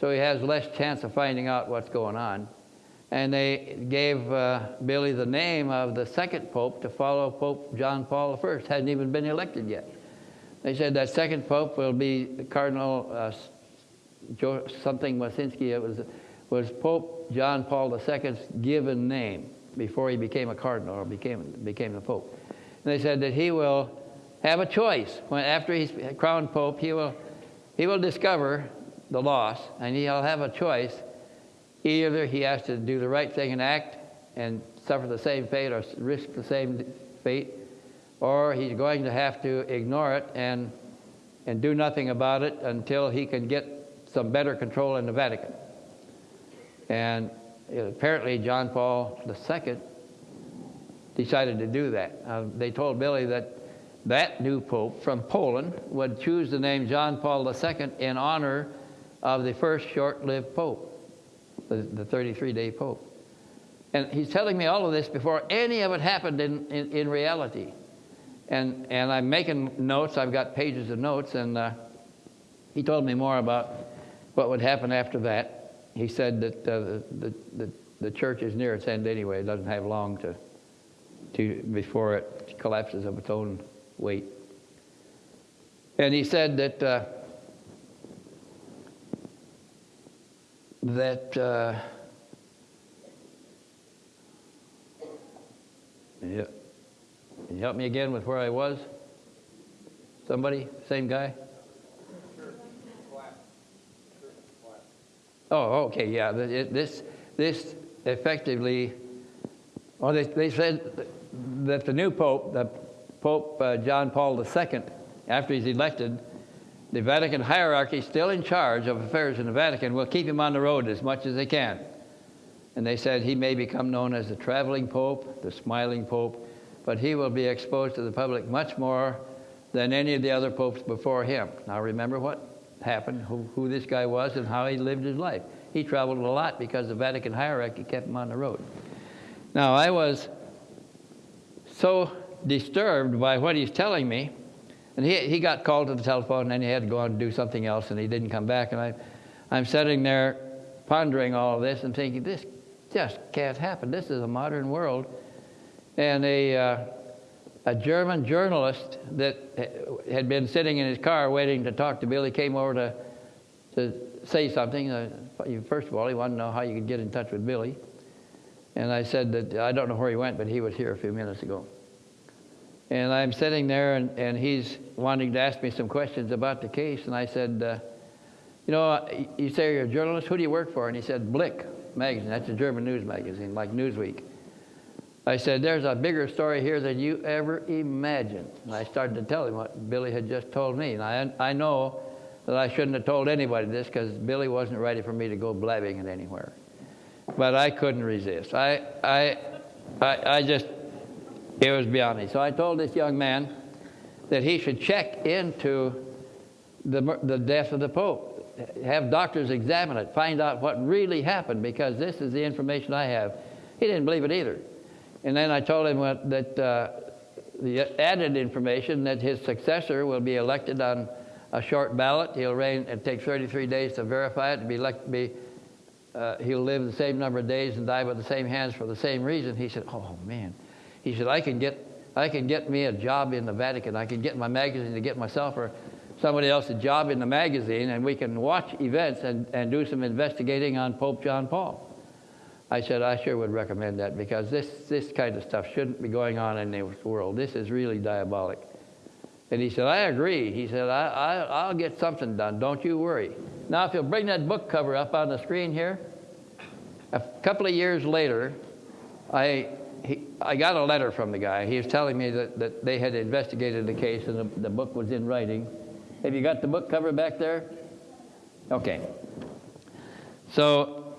so he has less chance of finding out what's going on. And they gave uh, Billy the name of the second pope to follow Pope John Paul I. Hadn't even been elected yet. They said that second pope will be Cardinal uh, something Wasinski. It was was Pope John Paul II's given name before he became a cardinal or became became the pope. And they said that he will have a choice when after he's crowned pope. He will he will discover the loss, and he'll have a choice. Either he has to do the right thing and act and suffer the same fate or risk the same fate, or he's going to have to ignore it and, and do nothing about it until he can get some better control in the Vatican. And apparently, John Paul II decided to do that. Uh, they told Billy that that new pope from Poland would choose the name John Paul II in honor of the first short lived pope, the 33 day pope. And he's telling me all of this before any of it happened in, in, in, reality. And, and I'm making notes, I've got pages of notes, and uh, he told me more about what would happen after that. He said that uh, the, the, the church is near its end anyway, it doesn't have long to, to, before it collapses of its own weight. And he said that. Uh, that uh, Yeah. Can you help me again with where I was? Somebody? Same guy? Oh, okay, yeah. This, this effectively, well, they, they said that the new pope, the Pope uh, John Paul II, after he's elected, the Vatican hierarchy, still in charge of affairs in the Vatican, will keep him on the road as much as they can. And they said he may become known as the traveling pope, the smiling pope, but he will be exposed to the public much more than any of the other popes before him. Now remember what happened, who, who this guy was, and how he lived his life. He traveled a lot because the Vatican hierarchy kept him on the road. Now I was so disturbed by what he's telling me, and he, he got called to the telephone and then he had to go on and do something else and he didn't come back. And I, I'm sitting there pondering all of this and thinking, this just can't happen. This is a modern world and a, uh, a German journalist that had been sitting in his car waiting to talk to Billy came over to, to say something. Uh, first of all, he wanted to know how you could get in touch with Billy. And I said that I don't know where he went, but he was here a few minutes ago. And I'm sitting there, and, and he's wanting to ask me some questions about the case. And I said, uh, You know, you say you're a journalist. Who do you work for? And he said, Blick magazine. That's a German news magazine, like Newsweek. I said, There's a bigger story here than you ever imagined. And I started to tell him what Billy had just told me. And I, I know that I shouldn't have told anybody this because Billy wasn't ready for me to go blabbing it anywhere. But I couldn't resist. I, I, I, I just, it was beyond me. So I told this young man that he should check into the, the death of the Pope. Have doctors examine it, find out what really happened because this is the information I have. He didn't believe it either. And then I told him what, that uh, the added information that his successor will be elected on a short ballot. He'll reign. It takes 33 days to verify it. To be, elect, be uh, he'll live the same number of days and die by the same hands for the same reason. He said, "Oh man," he said, "I can get I can get me a job in the Vatican. I can get my magazine to get myself or somebody else a job in the magazine, and we can watch events and, and do some investigating on Pope John Paul." I said, I sure would recommend that because this, this kind of stuff shouldn't be going on in the world. This is really diabolic. And he said, I agree. He said, I, I, I'll get something done. Don't you worry. Now, if you'll bring that book cover up on the screen here, a couple of years later, I, he, I got a letter from the guy. He was telling me that, that they had investigated the case and the, the book was in writing. Have you got the book cover back there? Okay. So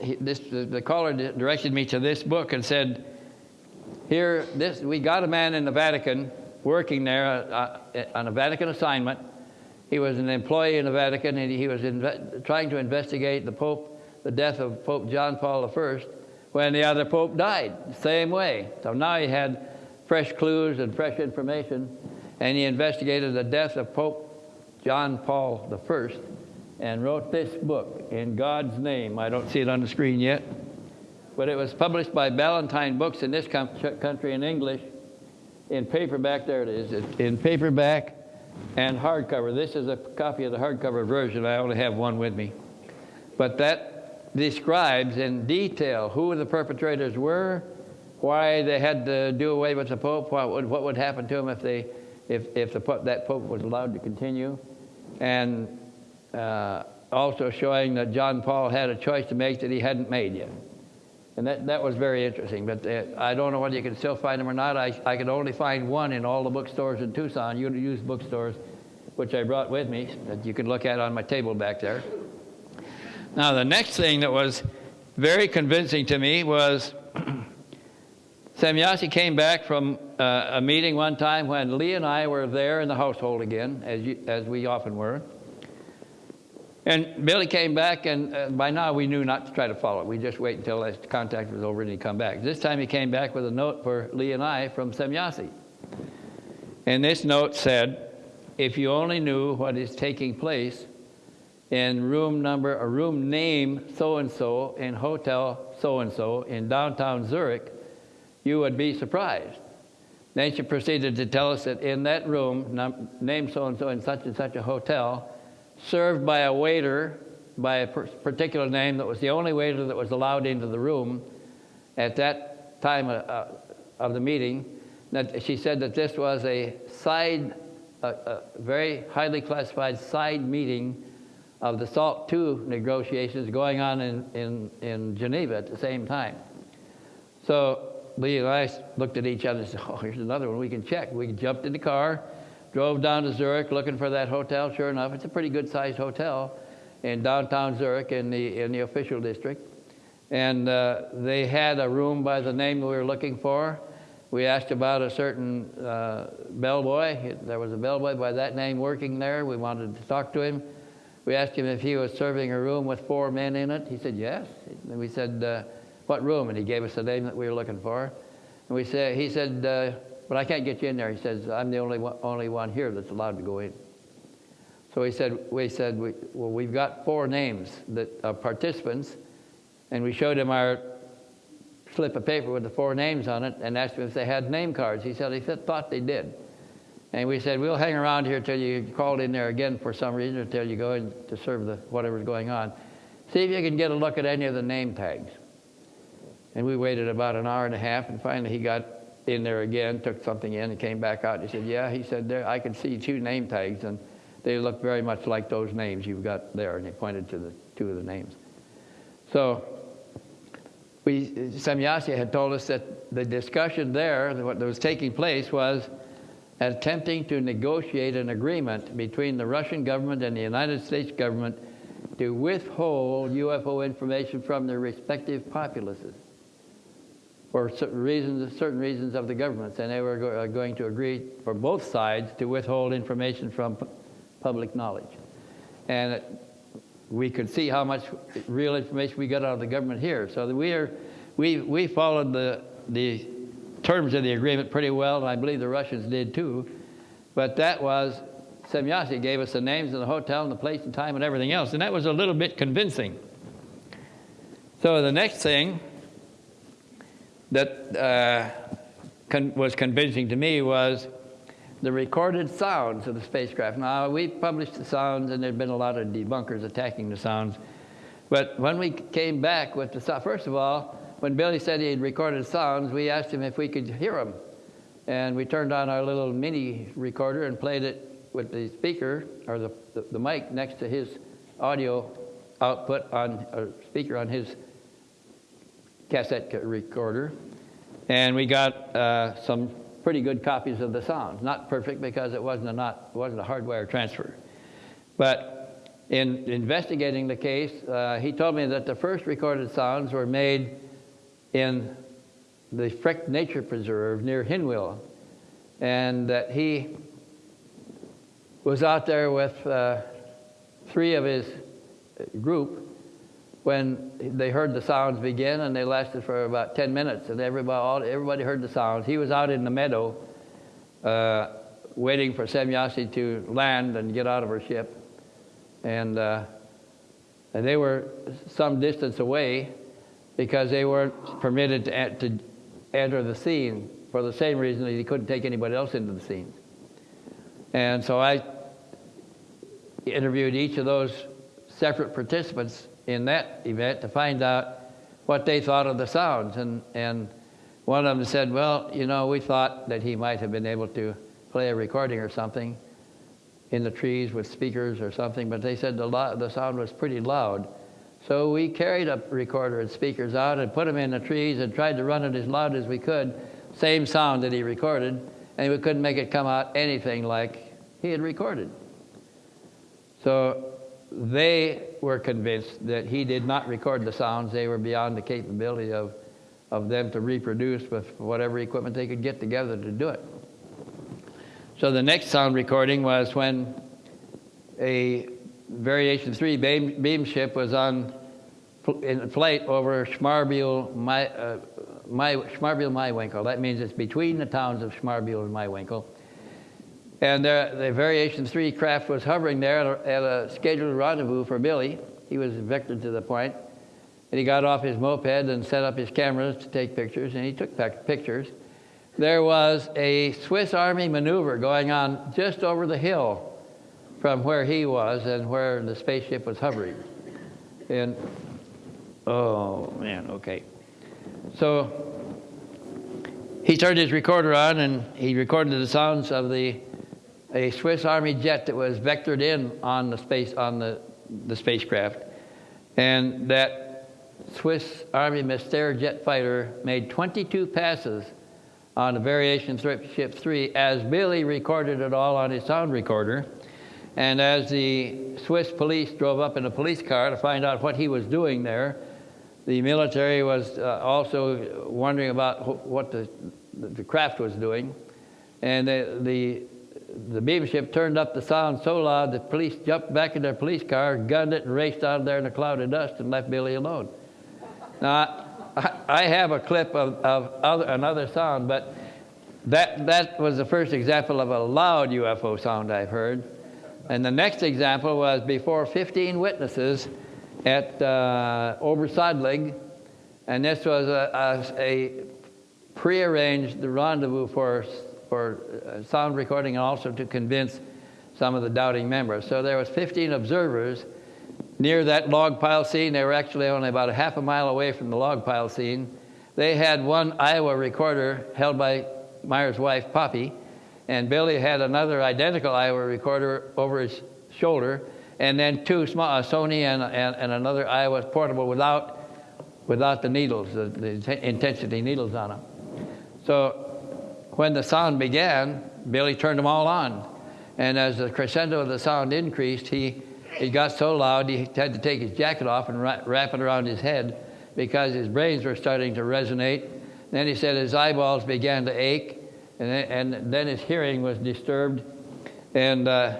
he, this, the, the caller directed me to this book and said, here, this, we got a man in the Vatican working there uh, uh, on a Vatican assignment. He was an employee in the Vatican, and he was trying to investigate the Pope, the death of Pope John Paul I, when the other Pope died, same way. So now he had fresh clues and fresh information, and he investigated the death of Pope John Paul I and wrote this book in God's name. I don't see it on the screen yet, but it was published by Ballantine Books in this country in English, in paperback. There it is, in paperback and hardcover. This is a copy of the hardcover version. I only have one with me, but that describes in detail who the perpetrators were, why they had to do away with the Pope, what would, what would happen to them if they, if, if the, that Pope was allowed to continue, and uh, also showing that John Paul had a choice to make that he hadn't made yet. And that, that was very interesting. But uh, I don't know whether you can still find them or not. I, I could only find one in all the bookstores in Tucson, used bookstores, which I brought with me that you can look at on my table back there. Now, the next thing that was very convincing to me was *clears throat* Semjase came back from uh, a meeting one time when Lee and I were there in the household again, as, you, as we often were. And Billy came back, and uh, by now we knew not to try to follow it. We just wait until the contact was over and he'd come back. This time he came back with a note for Lee and I from Semjase. And this note said, if you only knew what is taking place in room number, a room name so-and-so in hotel so-and-so in downtown Zurich, you would be surprised. Then she proceeded to tell us that in that room, num- name so-and-so in such and such a hotel, served by a waiter by a particular name that was the only waiter that was allowed into the room. At that time, a, of the meeting that she said that this was a side, a very highly classified side meeting of the SALT II negotiations going on in, in, in Geneva at the same time. So Lee and I looked at each other and said, *laughs* oh, here's another one we can check. We jumped in the car, drove down to Zurich looking for that hotel. Sure enough, it's a pretty good sized hotel in downtown Zurich in the, in the official district. And uh, they had a room by the name we were looking for. We asked about a certain uh, bellboy. There was a bellboy by that name working there. We wanted to talk to him. We asked him if he was serving a room with four men in it. He said yes. And we said, uh, "What room?" And he gave us the name that we were looking for. And we said, he said, uh, "But I can't get you in there." He says, "I'm the only one, only one here that's allowed to go in." So he said, "We said, we, well, we've got four names that are participants." And we showed him our slip of paper with the four names on it and asked him if they had name cards. He said he thought they did. And we said, we'll hang around here till you called in there again for some reason, or until you go in to serve the whatever's going on. See if you can get a look at any of the name tags. And we waited about an hour and a half, and finally he got in there again, took something in, and came back out. He said, yeah, he said, there, I can see two name tags, and they look very much like those names you've got there. And he pointed to the two of the names. So we, had told us that the discussion there, what was taking place was attempting to negotiate an agreement between the Russian government and the United States government to withhold UFO information from their respective populaces for certain reasons, certain reasons of the governments, and they were go- uh, going to agree for both sides to withhold information from pu- public knowledge. And we could see how much real information we got out of the government here. So we are, we we followed the the terms of the agreement pretty well, and I believe the Russians did too. But that was Semjase gave us the names of the hotel and the place and time and everything else, and that was a little bit convincing. So the next thing that uh, con- was convincing to me was the recorded sounds of the spacecraft. Now, we published the sounds, and there had been a lot of debunkers attacking the sounds. But when we came back with the sound, first of all, when Billy said he had recorded sounds, we asked him if we could hear them. And we turned on our little mini recorder and played it with the speaker, or the, the, the mic next to his audio output on, a speaker on his cassette recorder. And we got uh, some pretty good copies of the sounds. Not perfect because it wasn't a, not, wasn't a hardwire transfer. But in investigating the case, uh, he told me that the first recorded sounds were made in the Frick Nature Preserve near Hinwil, and that he was out there with uh, three of his group when they heard the sounds begin, and they lasted for about 10 minutes, and everybody, all, everybody heard the sounds. He was out in the meadow uh, waiting for Semjase to land and get out of her ship. And, uh, and they were some distance away because they weren't permitted to, to enter the scene for the same reason that he couldn't take anybody else into the scene. And so I interviewed each of those separate participants in that event to find out what they thought of the sounds. And, and one of them said, Well, you know, we thought that he might have been able to play a recording or something in the trees with speakers or something, but they said the, lo- the sound was pretty loud. So we carried a recorder and speakers out and put them in the trees and tried to run it as loud as we could, same sound that he recorded, and we couldn't make it come out anything like he had recorded. So they were convinced that he did not record the sounds. They were beyond the capability of, of them to reproduce with whatever equipment they could get together to do it. So the next sound recording was when a Variation 3 beam, beam ship was on in flight over Schmarbiel, my, uh, my, Maiwinkel. That means it's between the towns of Schmarbiel and Maiwinkel. And the, the Variation 3 craft was hovering there at a, at a, scheduled rendezvous for Billy. He was vectored to the point. And he got off his moped and set up his cameras to take pictures, and he took pictures. There was a Swiss Army maneuver going on just over the hill from where he was and where the spaceship was hovering. And, oh man, okay. So he turned his recorder on and he recorded the sounds of the a Swiss Army jet that was vectored in on the space on the, the spacecraft, and that Swiss Army Mystère jet fighter made 22 passes on the Variation Ship 3 as Billy recorded it all on his sound recorder. And as the Swiss police drove up in a police car to find out what he was doing there, the military was uh, also wondering about what the, the craft was doing. And the, the, the beam ship turned up the sound so loud the police jumped back in their police car, gunned it, and raced out of there in a cloud of dust and left Billy alone. Now, I have a clip of, of other, another sound, but that, that was the first example of a loud UFO sound I've heard. And the next example was before 15 witnesses at uh, Obersadlig, and this was a, a, a prearranged rendezvous for, for uh, sound recording and also to convince some of the doubting members. So there was 15 observers near that log pile scene. They were actually only about a half a mile away from the log pile scene. They had one Uher recorder held by Meier's wife, Popi, and Billy had another identical Uher recorder over his shoulder, and then two small, a Sony and, and, and, another Uher portable without, without the needles, the, the intensity needles on them. So when the sound began, Billy turned them all on. And as the crescendo of the sound increased, he it got so loud he had to take his jacket off and wrap it around his head because his brains were starting to resonate. Then he said his eyeballs began to ache, and then, and then his hearing was disturbed. And uh,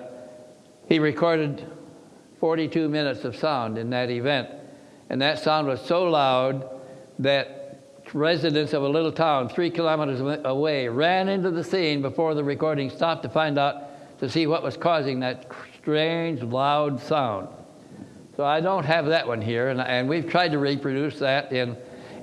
he recorded 42 minutes of sound in that event. And that sound was so loud that residents of a little town three kilometers away ran into the scene before the recording stopped to find out to see what was causing that strange, loud sound. So I don't have that one here, and, and we've tried to reproduce that in,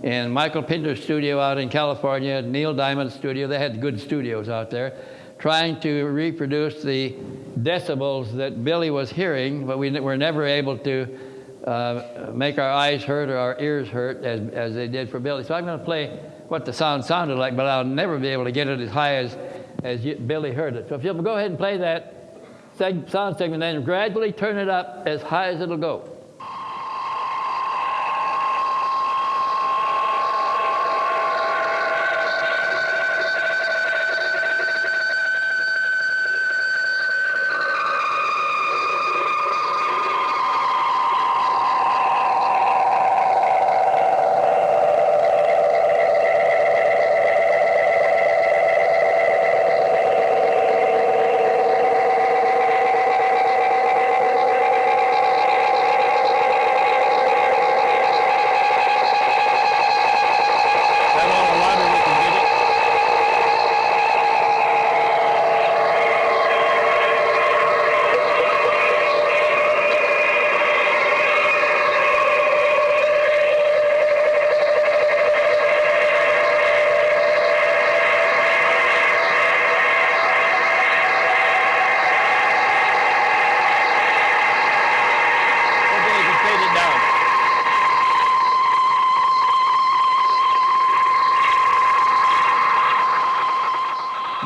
in Michael Pinter's studio out in California, Neil Diamond's studio. They had good studios out there, trying to reproduce the decibels that Billy was hearing, but we were never able to uh, make our eyes hurt or our ears hurt as, as they did for Billy. So I'm going to play what the sound sounded like, but I'll never be able to get it as high as, as Billy heard it. So if you'll go ahead and play that sound segment, then gradually turn it up as high as it'll go.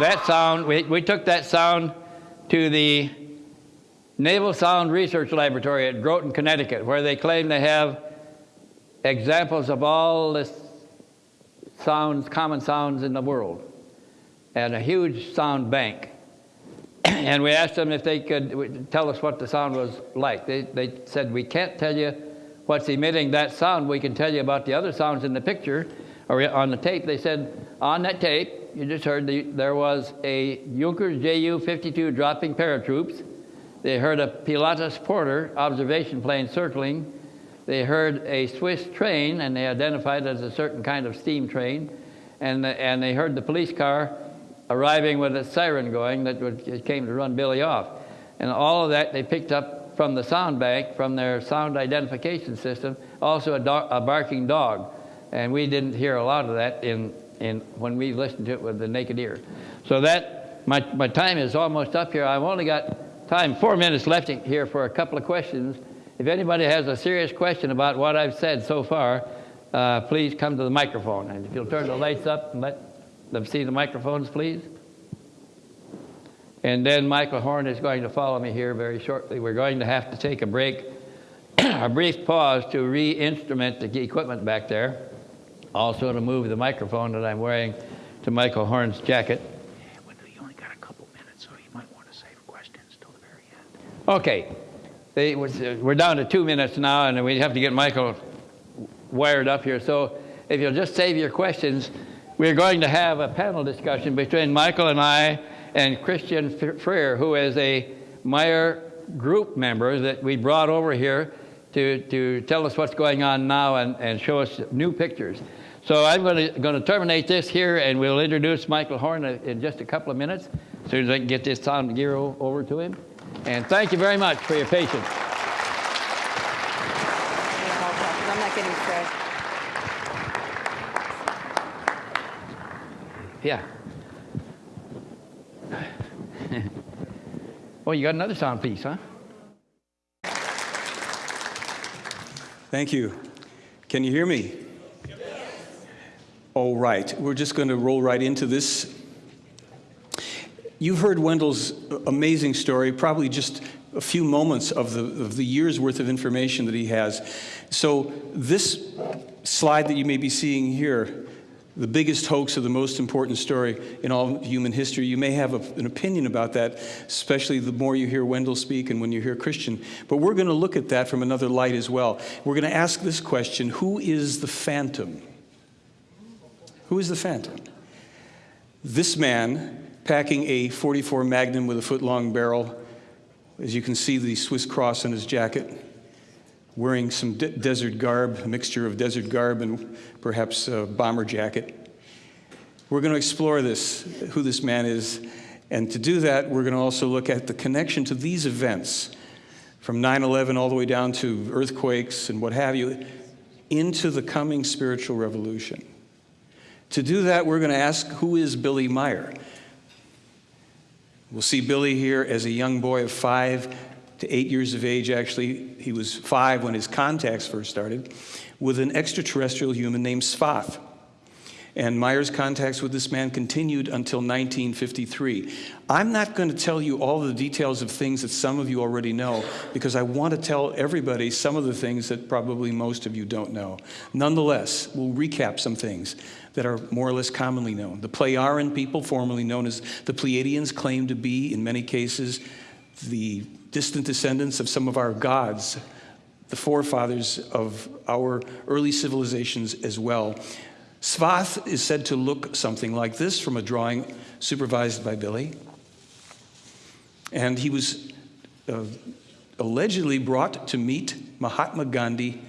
That sound, we, we took that sound to the Naval Sound Research Laboratory at Groton, Connecticut, where they claim they have examples of all the sounds, common sounds in the world, and a huge sound bank. *clears throat* and we asked them if they could tell us what the sound was like. They, they said, We can't tell you what's emitting that sound. We can tell you about the other sounds in the picture or on the tape. They said, On that tape, you just heard the, there was a Junkers Ju-52 dropping paratroops. They heard a Pilatus Porter observation plane circling. They heard a Swiss train, and they identified it as a certain kind of steam train. And, and they heard the police car arriving with a siren going that would, came to run Billy off. And all of that they picked up from the sound bank, from their sound identification system, also a, do- a barking dog. And we didn't hear a lot of that in and when we listened to it with the naked ear. So that my, my time is almost up here. I've only got time, four minutes left here for a couple of questions. If anybody has a serious question about what I've said so far, uh, please come to the microphone. And if you'll turn the lights up and let Let's see the microphones, please. And then Michael Horn is going to follow me here very shortly. We're going to have to take a break, *clears throat* a brief pause to re-instrument the equipment back there. Also to move the microphone that I'm wearing to Michael Horn's jacket. You only got a couple minutes, so you might want to save questions till the very end. Okay, they, we're down to two minutes now, and we have to get Michael wired up here. So if you'll just save your questions, we're going to have a panel discussion between Michael and I and Christian Frehner, who is a Meier group member that we brought over here to, to tell us what's going on now and, and show us new pictures. So I'm going to, going to terminate this here, and we'll introduce Michael Horn in just a couple of minutes, as soon as I can get this sound gear over to him. And thank you very much for your patience. I'm not getting Fred. Yeah. oh, you got another sound piece, huh? Thank you. Can you hear me? All right. We're just going to roll right into this. You've heard Wendelle's amazing story, probably just a few moments of the, of the year's worth of information that he has. So, this slide that you may be seeing here the biggest hoax of the most important story in all human history. You may have a, an opinion about that, especially the more you hear Wendelle speak and when you hear Christian. But we're going to look at that from another light as well. We're going to ask this question Who is the phantom? Who is the phantom? This man, packing a 44 Magnum with a foot long barrel, as you can see the Swiss cross on his jacket, wearing some de desert garb, a mixture of desert garb and perhaps a bomber jacket. We're going to explore this, who this man is, and to do that, we're going to also look at the connection to these events from 9 11 all the way down to earthquakes and what have you, into the coming spiritual revolution. To do that, we're going to ask who is Billy Meier? We'll see Billy here as a young boy of five to eight years of age, actually. He was five when his contacts first started, with an extraterrestrial human named Sfath. And Meier's contacts with this man continued until 1953. I'm not going to tell you all the details of things that some of you already know because I want to tell everybody some of the things that probably most of you don't know. Nonetheless, we'll recap some things that are more or less commonly known. The Plejaren people, formerly known as the Pleiadians, claim to be, in many cases, the distant descendants of some of our gods, the forefathers of our early civilizations as well. Sfath is said to look something like this from a drawing supervised by Billy. And he was uh, allegedly brought to meet Mahatma Gandhi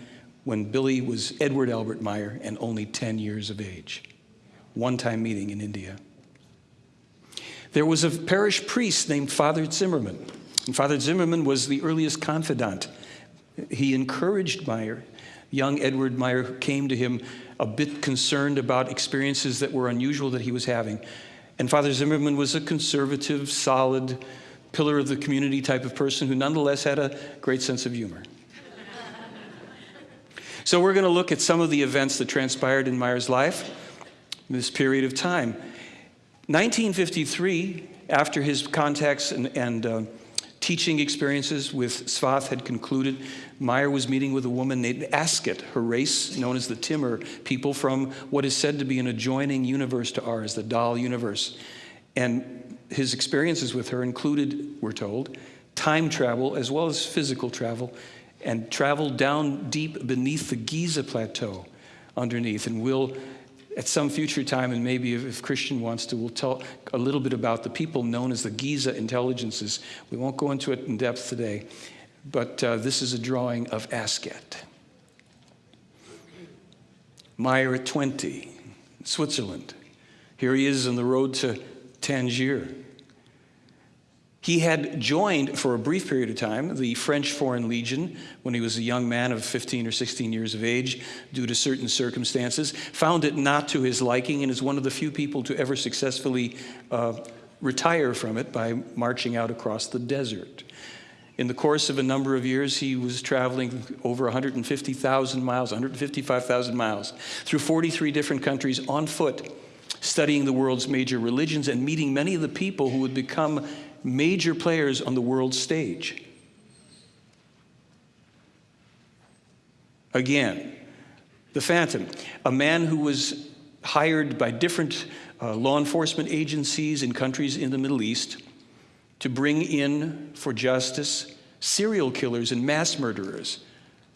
when Billy was Edward Albert Meier and only 10 years of age. One time meeting in India. There was a parish priest named Father Zimmerman and Father Zimmerman was the earliest confidant. He encouraged Meier. Young Edward Meier came to him a bit concerned about experiences that were unusual that he was having. And Father Zimmerman was a conservative, solid, pillar of the community type of person who nonetheless had a great sense of humor. So we're going to look at some of the events that transpired in Meier's life in this period of time. 1953, after his contacts and, and uh, teaching experiences with Sfath had concluded, Meier was meeting with a woman named Asket, her race known as the Timur people from what is said to be an adjoining universe to ours, the Dal universe. And his experiences with her included, we're told, time travel as well as physical travel, and travel down deep beneath the Giza plateau underneath. And we'll at some future time, and maybe if, if, Christian wants to, we'll tell a little bit about the people known as the Giza intelligences. We won't go into it in depth today, but uh, this is a drawing of Asket. Meier at 20, Switzerland. Here he is on the road to Tangier. He had joined for a brief period of time the French Foreign Legion when he was a young man of 15 or 16 years of age due to certain circumstances, found it not to his liking, and is one of the few people to ever successfully uh, retire from it by marching out across the desert. In the course of a number of years, he was traveling over 150,000 miles, 155,000 miles, through 43 different countries on foot studying the world's major religions and meeting many of the people who would become major players on the world stage. Again, the Phantom, a man who was hired by different uh, law enforcement agencies in countries in the Middle East to bring in for justice serial killers and mass murderers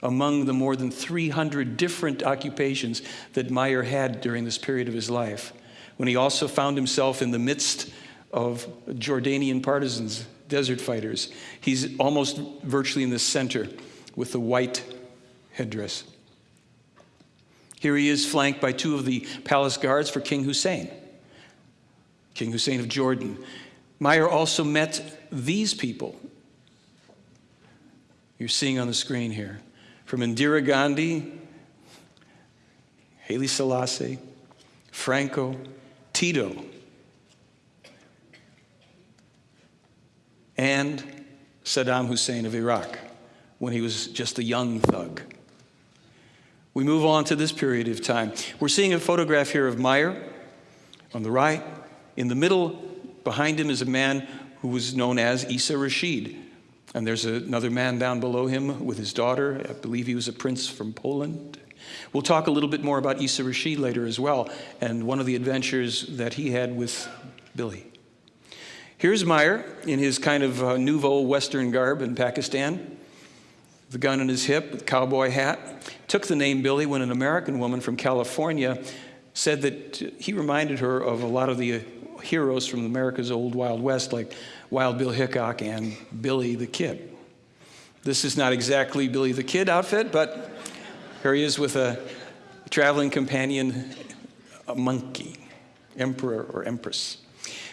among the more than 300 different occupations that Meier had during this period of his life, when he also found himself in the midst of Jordanian partisans, desert fighters. He's almost virtually in the center with the white headdress. Here he is flanked by two of the palace guards for King Hussein, King Hussein of Jordan. Meier also met these people you're seeing on the screen here from Indira Gandhi, Haile Selassie, Franco, Tito, and Saddam Hussein of Iraq when he was just a young thug. We move on to this period of time. We're seeing a photograph here of Meier on the right. In the middle, behind him, is a man who was known as Isa Rashid. And there's another man down below him with his daughter. I believe he was a prince from Poland. We'll talk a little bit more about Isa Rashid later as well, and one of the adventures that he had with Billy. Here's Meier in his kind of uh, nouveau Western garb in Pakistan, the gun in his hip, the cowboy hat. Took the name Billy when an American woman from California said that he reminded her of a lot of the heroes from America's old Wild West, like Wild Bill Hickok and Billy the Kid. This is not exactly Billy the Kid outfit, but here he is with a traveling companion, a monkey, emperor or empress.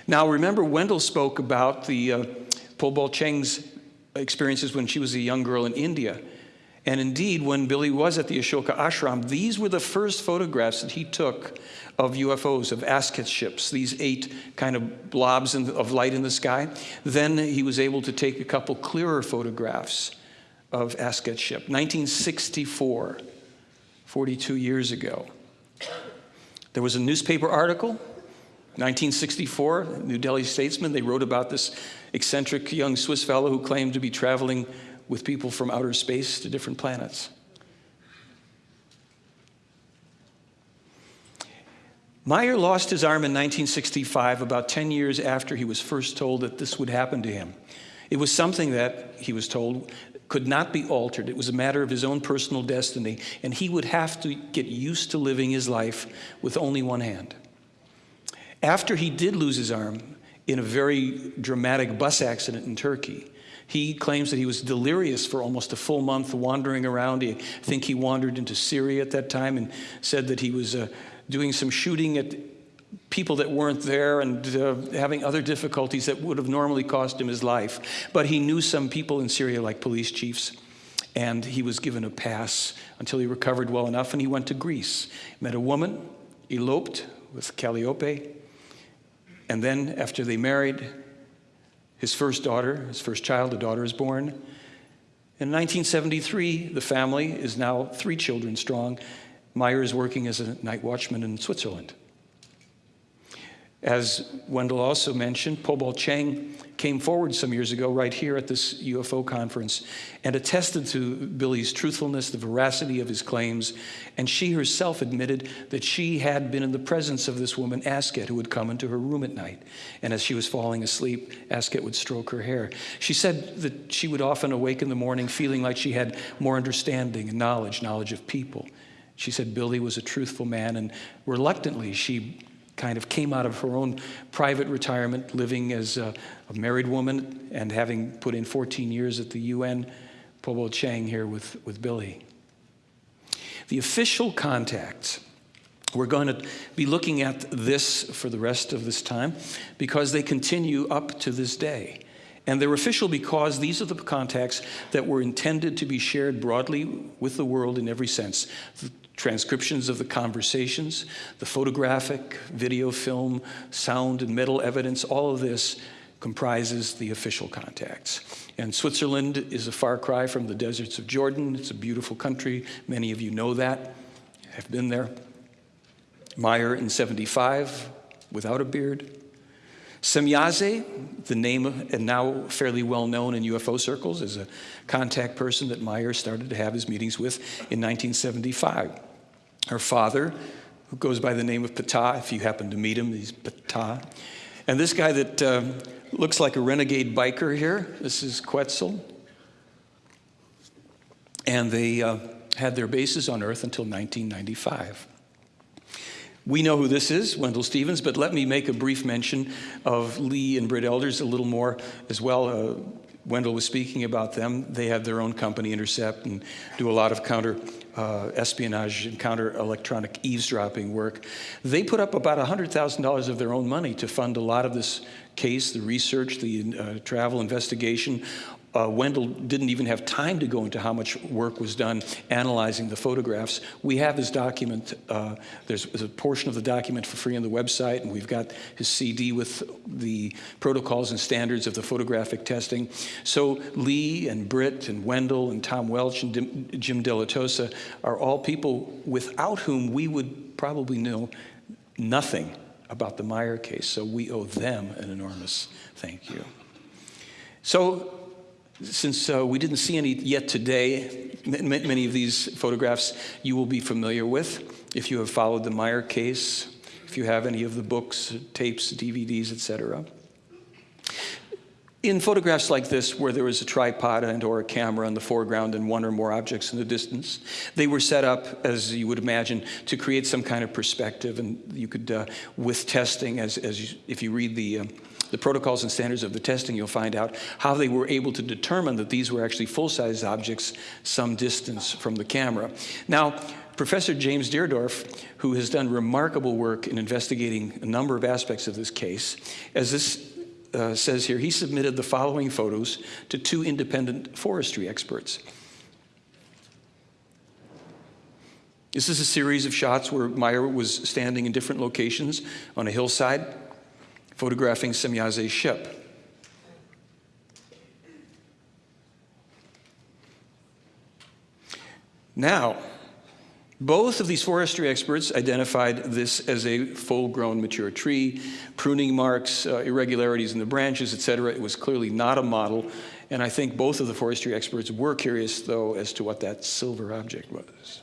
Now, remember, Wendelle spoke about the uh, Pobal Cheng's experiences when she was a young girl in India. And indeed, when Billy was at the Ashoka ashram, these were the first photographs that he took of UFOs, of Asket ships, these eight kind of blobs of light in the sky. Then he was able to take a couple clearer photographs of Asket ship. 1964, 42 years ago. There was a newspaper article 1964, New Delhi Statesman, they wrote about this eccentric young Swiss fellow who claimed to be traveling with people from outer space to different planets. Meier lost his arm in 1965, about 10 years after he was first told that this would happen to him. It was something that, he was told, could not be altered. It was a matter of his own personal destiny, and he would have to get used to living his life with only one hand. After he did lose his arm in a very dramatic bus accident in Turkey, he claims that he was delirious for almost a full month wandering around. I think he wandered into Syria at that time and said that he was uh, doing some shooting at people that weren't there and uh, having other difficulties that would have normally cost him his life. But he knew some people in Syria, like police chiefs, and he was given a pass until he recovered well enough and he went to Greece. Met a woman, eloped with Calliope, and then after they married, his first daughter, his first child, a daughter is born. In 1973, the family is now three children strong. Meier is working as a night watchman in Switzerland. As Wendelle also mentioned, Pobal Cheng came forward some years ago right here at this UFO conference and attested to Billy's truthfulness, the veracity of his claims, and she herself admitted that she had been in the presence of this woman, Asket, who would come into her room at night. And as she was falling asleep, Asket would stroke her hair. She said that she would often awake in the morning feeling like she had more understanding and knowledge, knowledge of people. She said Billy was a truthful man, and reluctantly she kind of came out of her own private retirement, living as a, a married woman and having put in 14 years at the UN. Pobal Chang here with, with Billy. The official contacts, we're going to be looking at this for the rest of this time because they continue up to this day. And they're official because these are the contacts that were intended to be shared broadly with the world in every sense. Transcriptions of the conversations, the photographic, video, film, sound, and metal evidence, all of this comprises the official contacts. And Switzerland is a far cry from the deserts of Jordan. It's a beautiful country. Many of you know that, have been there. Meier in 75 without a beard. Semjase, the name and now fairly well known in UFO circles, is a contact person that Meier started to have his meetings with in 1975. Her father, who goes by the name of Ptah, if you happen to meet him, he's Ptah. And this guy that uh, looks like a renegade biker here, this is Quetzal. And they uh, had their bases on Earth until 1995. We know who this is, Wendelle Stevens, but let me make a brief mention of Lee and Britt Elders a little more as well. Uh, Wendelle was speaking about them. They have their own company, Intercept, and do a lot of counter uh, espionage and counter electronic eavesdropping work. They put up about $100,000 of their own money to fund a lot of this case, the research, the uh, travel investigation, uh, Wendelle didn't even have time to go into how much work was done analyzing the photographs. We have his document. Uh, there's, there's, a portion of the document for free on the website, and we've got his CD with the protocols and standards of the photographic testing. So Lee and Britt and Wendelle and Tom Welch and Dim, Jim Dilettoso are all people without whom we would probably know nothing about the Meier case. So we owe them an enormous thank you. So since uh, we didn't see any yet today, many of these photographs you will be familiar with if you have followed the Meier case, if you have any of the books, tapes, DVDs, etc. In photographs like this, where there was a tripod and or a camera in the foreground and one or more objects in the distance, they were set up, as you would imagine, to create some kind of perspective. And you could, uh, with testing, as, as you, if you read the uh, the protocols and standards of the testing, you'll find out how they were able to determine that these were actually full-size objects some distance from the camera. Now, Professor James Deardorff, who has done remarkable work in investigating a number of aspects of this case, as this uh, says here, he submitted the following photos to two independent forestry experts. This is a series of shots where Meier was standing in different locations on a hillside photographing Semjase's ship. Now, both of these forestry experts identified this as a full-grown mature tree, pruning marks, uh, irregularities in the branches, etc. It was clearly not a model, and I think both of the forestry experts were curious, though, as to what that silver object was.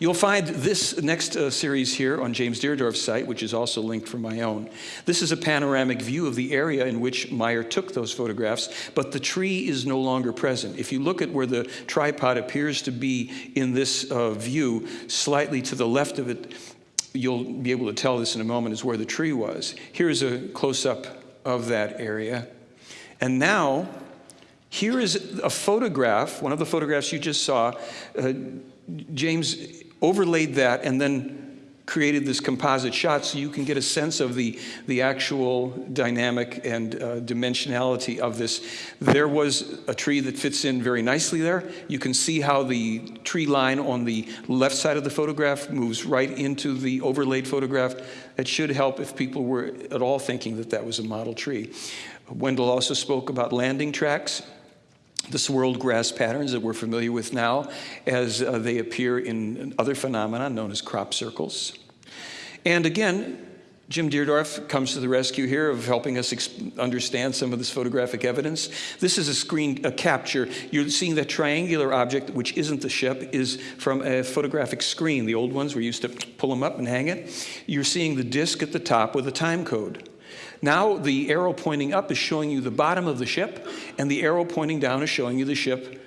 You'll find this next uh, series here on James Deardorff's site, which is also linked from my own. This is a panoramic view of the area in which Meier took those photographs, but the tree is no longer present. If you look at where the tripod appears to be in this uh, view, slightly to the left of it, you'll be able to tell this in a moment, is where the tree was. Here's a close-up of that area. And now, here is a photograph, one of the photographs you just saw. Uh, James overlaid that and then created this composite shot so you can get a sense of the, the actual dynamic and uh, dimensionality of this. There was a tree that fits in very nicely there. You can see how the tree line on the left side of the photograph moves right into the overlaid photograph. That should help if people were at all thinking that that was a model tree. Wendelle also spoke about landing tracks the swirled grass patterns that we're familiar with now as uh, they appear in other phenomena known as crop circles. And again, Jim Deardorff comes to the rescue here of helping us understand some of this photographic evidence. This is a screen a capture. You're seeing that triangular object, which isn't the ship, is from a photographic screen. The old ones, we used to pull them up and hang it. You're seeing the disc at the top with a time code. Now the arrow pointing up is showing you the bottom of the ship, and the arrow pointing down is showing you the ship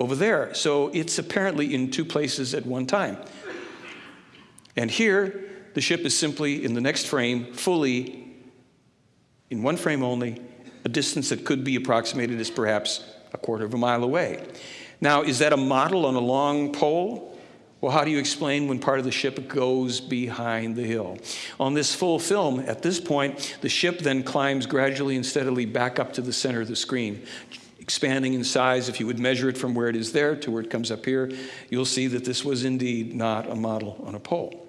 over there. So it's apparently in two places at one time. And here, the ship is simply in the next frame, fully, in one frame only, a distance that could be approximated as perhaps a quarter of a mile away. Now, is that a model on a long pole? Well, how do you explain when part of the ship goes behind the hill? On this full film, at this point, the ship then climbs gradually and steadily back up to the center of the screen, expanding in size. If you would measure it from where it is there to where it comes up here, you'll see that this was indeed not a model on a pole.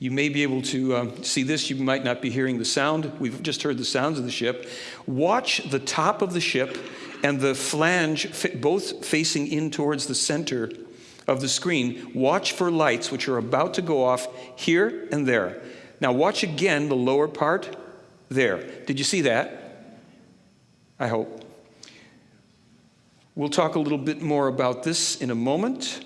You may be able to uh, see this. You might not be hearing the sound. We've just heard the sounds of the ship. Watch the top of the ship and the flange both facing in towards the center of the screen, watch for lights which are about to go off here and there. Now, watch again the lower part there. Did you see that? I hope. We'll talk a little bit more about this in a moment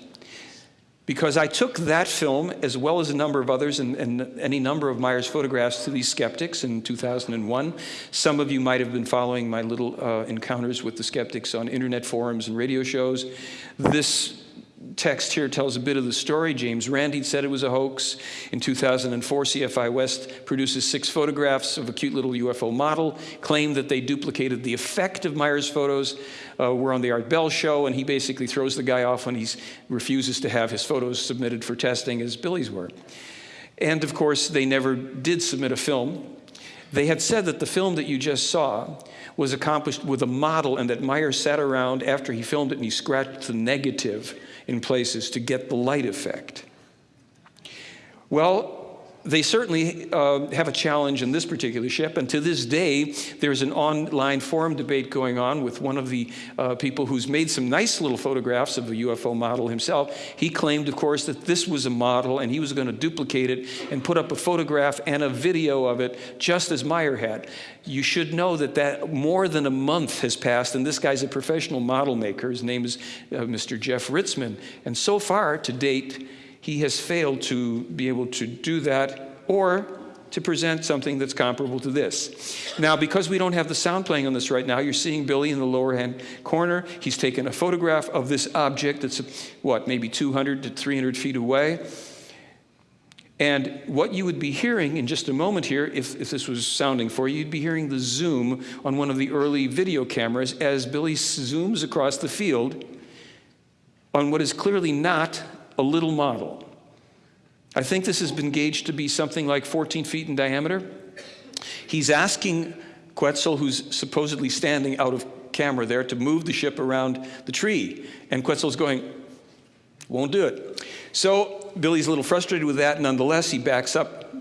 because I took that film as well as a number of others and, and, any number of Meier's photographs to these skeptics in 2001. Some of you might have been following my little uh, encounters with the skeptics on internet forums and radio shows. This text here tells a bit of the story. James Randi said it was a hoax. In 2004, CFI West produces six photographs of a cute little UFO model, claimed that they duplicated the effect of Meier's photos. Uh, we're on the Art Bell show, and he basically throws the guy off when he refuses to have his photos submitted for testing as Billy's were. And of course, they never did submit a film. They had said that the film that you just saw was accomplished with a model and that Meier sat around after he filmed it and he scratched the negative in places to get the light effect. Well, they certainly uh, have a challenge in this particular ship, and to this day, there's an online forum debate going on with one of the uh, people who's made some nice little photographs of the UFO model himself. He claimed, of course, that this was a model and he was going to duplicate it and put up a photograph and a video of it, just as Meier had. You should know that, that more than a month has passed, and this guy's a professional model maker. His name is uh, Mr. Jeff Ritzman. and so far, to date, he has failed to be able to do that or to present something that's comparable to this. Now, because we don't have the sound playing on this right now, you're seeing Billy in the lower hand corner. He's taken a photograph of this object that's, what, maybe 200 to 300 feet away. And what you would be hearing in just a moment here, if, if this was sounding for you, you'd be hearing the zoom on one of the early video cameras as Billy zooms across the field on what is clearly not a little model. I think this has been gauged to be something like 14 feet in diameter. He's asking Quetzal, who's supposedly standing out of camera there, to move the ship around the tree. And Quetzal's going, won't do it. So Billy's a little frustrated with that. Nonetheless, he backs up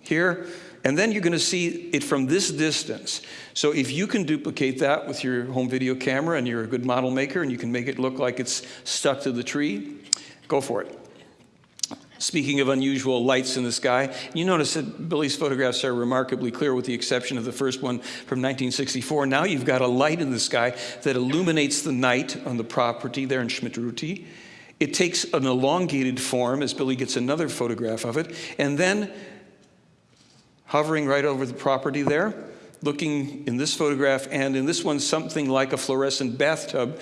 here. And then you're going to see it from this distance. So if you can duplicate that with your home video camera and you're a good model maker and you can make it look like it's stuck to the tree, Go for it. Speaking of unusual lights in the sky, you notice that Billy's photographs are remarkably clear with the exception of the first one from 1964. Now you've got a light in the sky that illuminates the night on the property there in Schmidt-Ruti. It takes an elongated form as Billy gets another photograph of it, and then hovering right over the property there, looking in this photograph and in this one something like a fluorescent bathtub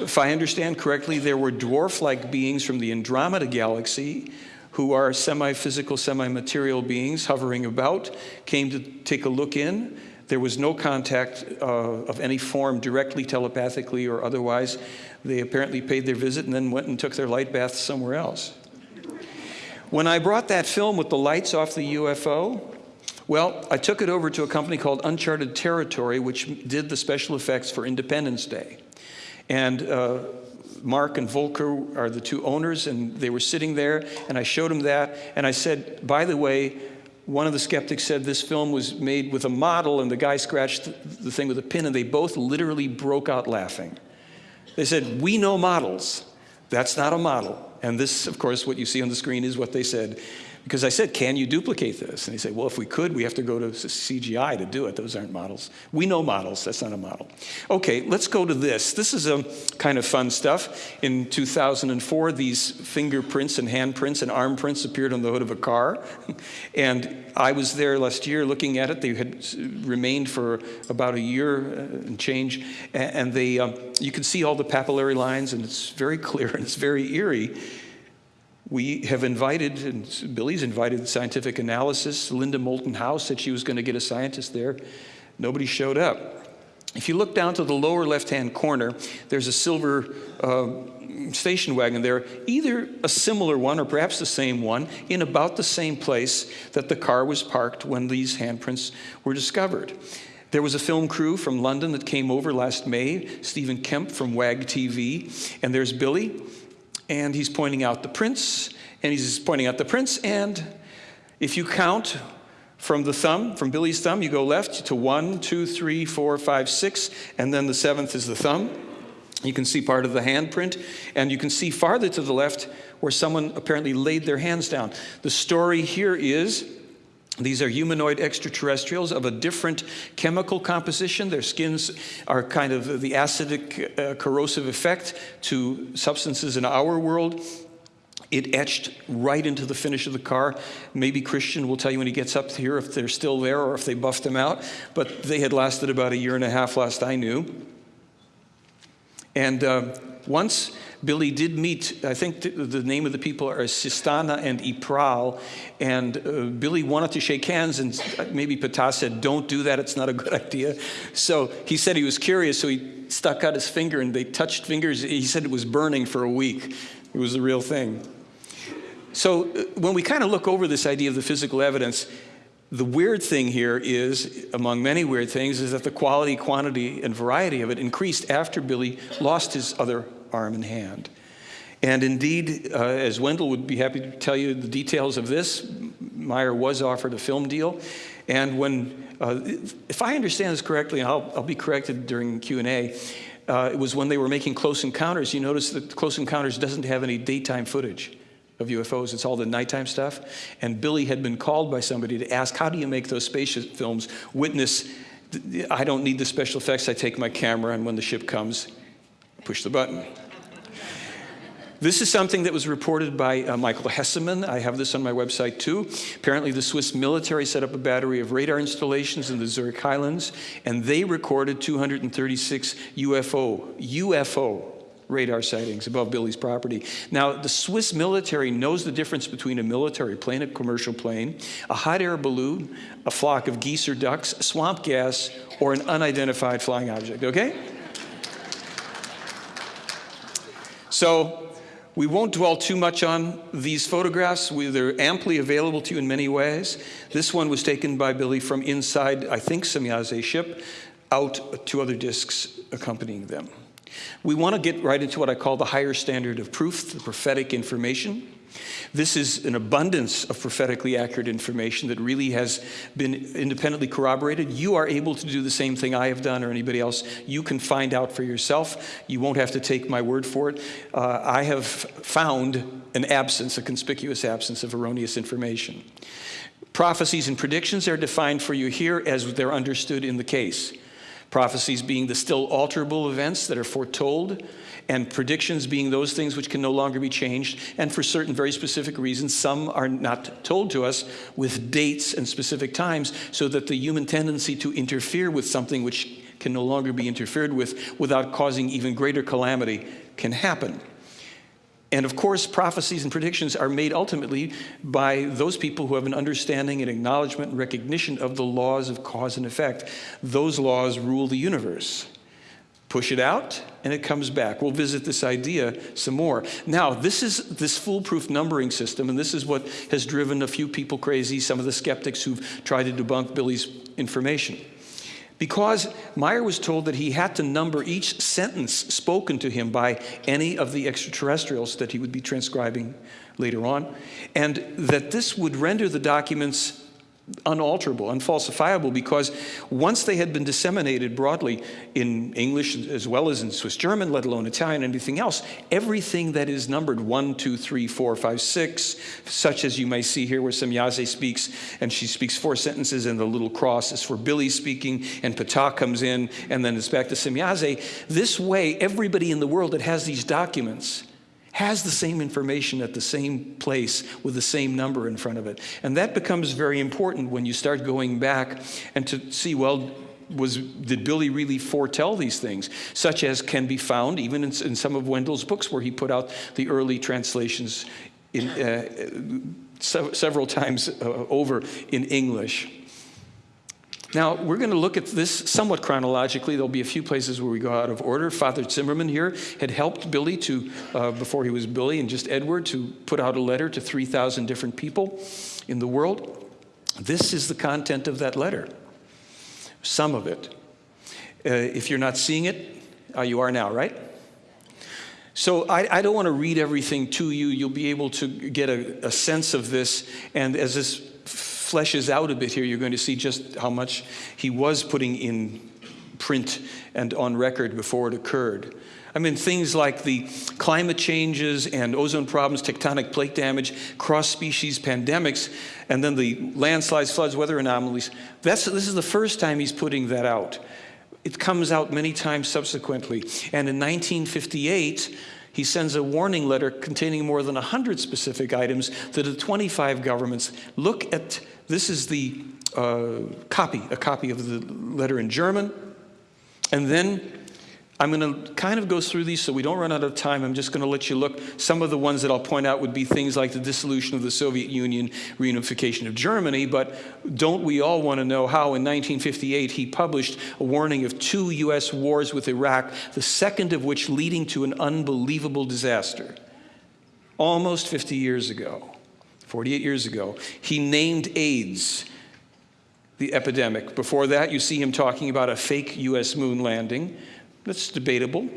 if I understand correctly, there were dwarf-like beings from the Andromeda galaxy who are semi-physical, semi-material beings hovering about, came to take a look in. There was no contact uh, of any form directly, telepathically, or otherwise. They apparently paid their visit and then went and took their light bath somewhere else. When I brought that film with the lights off the UFO, well, I took it over to a company called Uncharted Territory, which did the special effects for Independence Day. And uh, Mark and Volker are the two owners, and they were sitting there, and I showed them that, and I said, by the way, one of the skeptics said this film was made with a model, and the guy scratched the thing with a pin, and they both literally broke out laughing. They said, we know models. That's not a model. And this, of course, what you see on the screen is what they said. Because I said, can you duplicate this? And he said, well, if we could, we have to go to CGI to do it. Those aren't models. We know models. That's not a model. Okay, let's go to this. This is a kind of fun stuff. In 2004, these fingerprints and handprints and arm prints appeared on the hood of a car. *laughs* and I was there last year looking at it. They had remained for about a year uh, and change. And they, um, you can see all the papillary lines, and it's very clear *laughs* and it's very eerie we have invited, and Billy's invited scientific analysis. Linda Moulton Howe said she was going to get a scientist there. Nobody showed up. If you look down to the lower left-hand corner, there's a silver uh, station wagon there, either a similar one or perhaps the same one, in about the same place that the car was parked when these handprints were discovered. There was a film crew from London that came over last May, Stephen Kemp from WAG TV, and there's Billy and he's pointing out the prints, and he's pointing out the prints, and if you count from the thumb, from Billy's thumb, you go left to one, two, three, four, five, six, and then the seventh is the thumb. You can see part of the handprint, and you can see farther to the left where someone apparently laid their hands down. The story here is these are humanoid extraterrestrials of a different chemical composition. Their skins are kind of the acidic uh, corrosive effect to substances in our world. It etched right into the finish of the car. Maybe Christian will tell you when he gets up here if they're still there or if they buffed them out. But they had lasted about a year and a half last I knew. And uh, once Billy did meet, I think the, name of the people are Sistana and Ipral, and uh, Billy wanted to shake hands, and maybe Ptah said, Don't do that, it's not a good *laughs* idea. So he said he was curious, so he stuck out his finger and they touched fingers. He said it was burning for a week. It was the real thing. So uh, when we kind of look over this idea of the physical evidence, the weird thing here is, among many weird things, is that the quality, quantity, and variety of it increased after Billy lost his other arm and hand. And indeed, uh, as Wendelle would be happy to tell you the details of this, Meier was offered a film deal. And when, uh, if I understand this correctly, and I'll, I'll be corrected during Q&A, uh, it was when they were making Close Encounters, you notice that Close Encounters doesn't have any daytime footage of UFOs. It's all the nighttime stuff. And Billy had been called by somebody to ask, how do you make those space films? Witness, I don't need the special effects. I take my camera, and when the ship comes, push the button. This is something that was reported by uh, Michael Hesemann. I have this on my website too. Apparently, the Swiss military set up a battery of radar installations in the Zurich Highlands, and they recorded 236 UFO, UFO radar sightings above Billy's property. Now, the Swiss military knows the difference between a military plane, a commercial plane, a hot air balloon, a flock of geese or ducks, swamp gas, or an unidentified flying object, okay? So, we won't dwell too much on these photographs. We, they're amply available to you in many ways. This one was taken by Billy from inside, I think, Semjase's ship, out to other discs accompanying them. We want to get right into what I call the higher standard of proof, the prophetic information. This is an abundance of prophetically accurate information that really has been independently corroborated. You are able to do the same thing I have done or anybody else. You can find out for yourself. You won't have to take my word for it. Uh, I have found an absence, a conspicuous absence of erroneous information. Prophecies and predictions are defined for you here as they're understood in the case. Prophecies being the still alterable events that are foretold, and predictions being those things which can no longer be changed. And for certain very specific reasons, some are not told to us with dates and specific times, so that the human tendency to interfere with something which can no longer be interfered with without causing even greater calamity can happen. And of course, prophecies and predictions are made ultimately by those people who have an understanding and acknowledgement and recognition of the laws of cause and effect. Those laws rule the universe. Push it out, and it comes back. We'll visit this idea some more. Now, this is this foolproof numbering system, and this is what has driven a few people crazy, some of the skeptics who've tried to debunk Billy's information. Because Meier was told that he had to number each sentence spoken to him by any of the extraterrestrials that he would be transcribing later on, and that this would render the documents unalterable, unfalsifiable, because once they had been disseminated broadly in English as well as in Swiss German, let alone Italian, anything else, everything that is numbered one, two, three, four, five, six, such as you may see here where Semjase speaks, and she speaks four sentences, and the little cross is for Billy speaking, and Ptah comes in, and then it's back to Semjase. This way, everybody in the world that has these documents has the same information at the same place with the same number in front of it. And that becomes very important when you start going back and to see, well, was did Billy really foretell these things, such as can be found even in, in some of Wendelle's books, where he put out the early translations in, uh, several times uh, over in English. Now, we're going to look at this somewhat chronologically. There'll be a few places where we go out of order. Father Zimmerman here had helped Billy to, uh, before he was Billy and just Edward, to put out a letter to 3,000 different people in the world. This is the content of that letter, some of it. Uh, if you're not seeing it, uh, you are now, right? So I, I, don't want to read everything to you. You'll be able to get a, a sense of this. And as this fleshes out a bit here, you're going to see just how much he was putting in print and on record before it occurred. I mean, things like the climate changes and ozone problems, tectonic plate damage, cross species pandemics, and then the landslides, floods, weather anomalies. That's, this is the first time he's putting that out. It comes out many times subsequently. And in 1958, he sends a warning letter containing more than 100 specific items to the 25 governments. Look at this is the uh, copy, a copy of the letter in German. And then I'm going to kind of go through these so we don't run out of time. I'm just going to let you look. Some of the ones that I'll point out would be things like the dissolution of the Soviet Union, reunification of Germany, but don't we all want to know how in 1958 he published a warning of two U.S. wars with Iraq, the second of which leading to an unbelievable disaster? Almost 50 years ago, 48 years ago, he named AIDS the epidemic. Before that, you see him talking about a fake U.S. moon landing. That's debatable,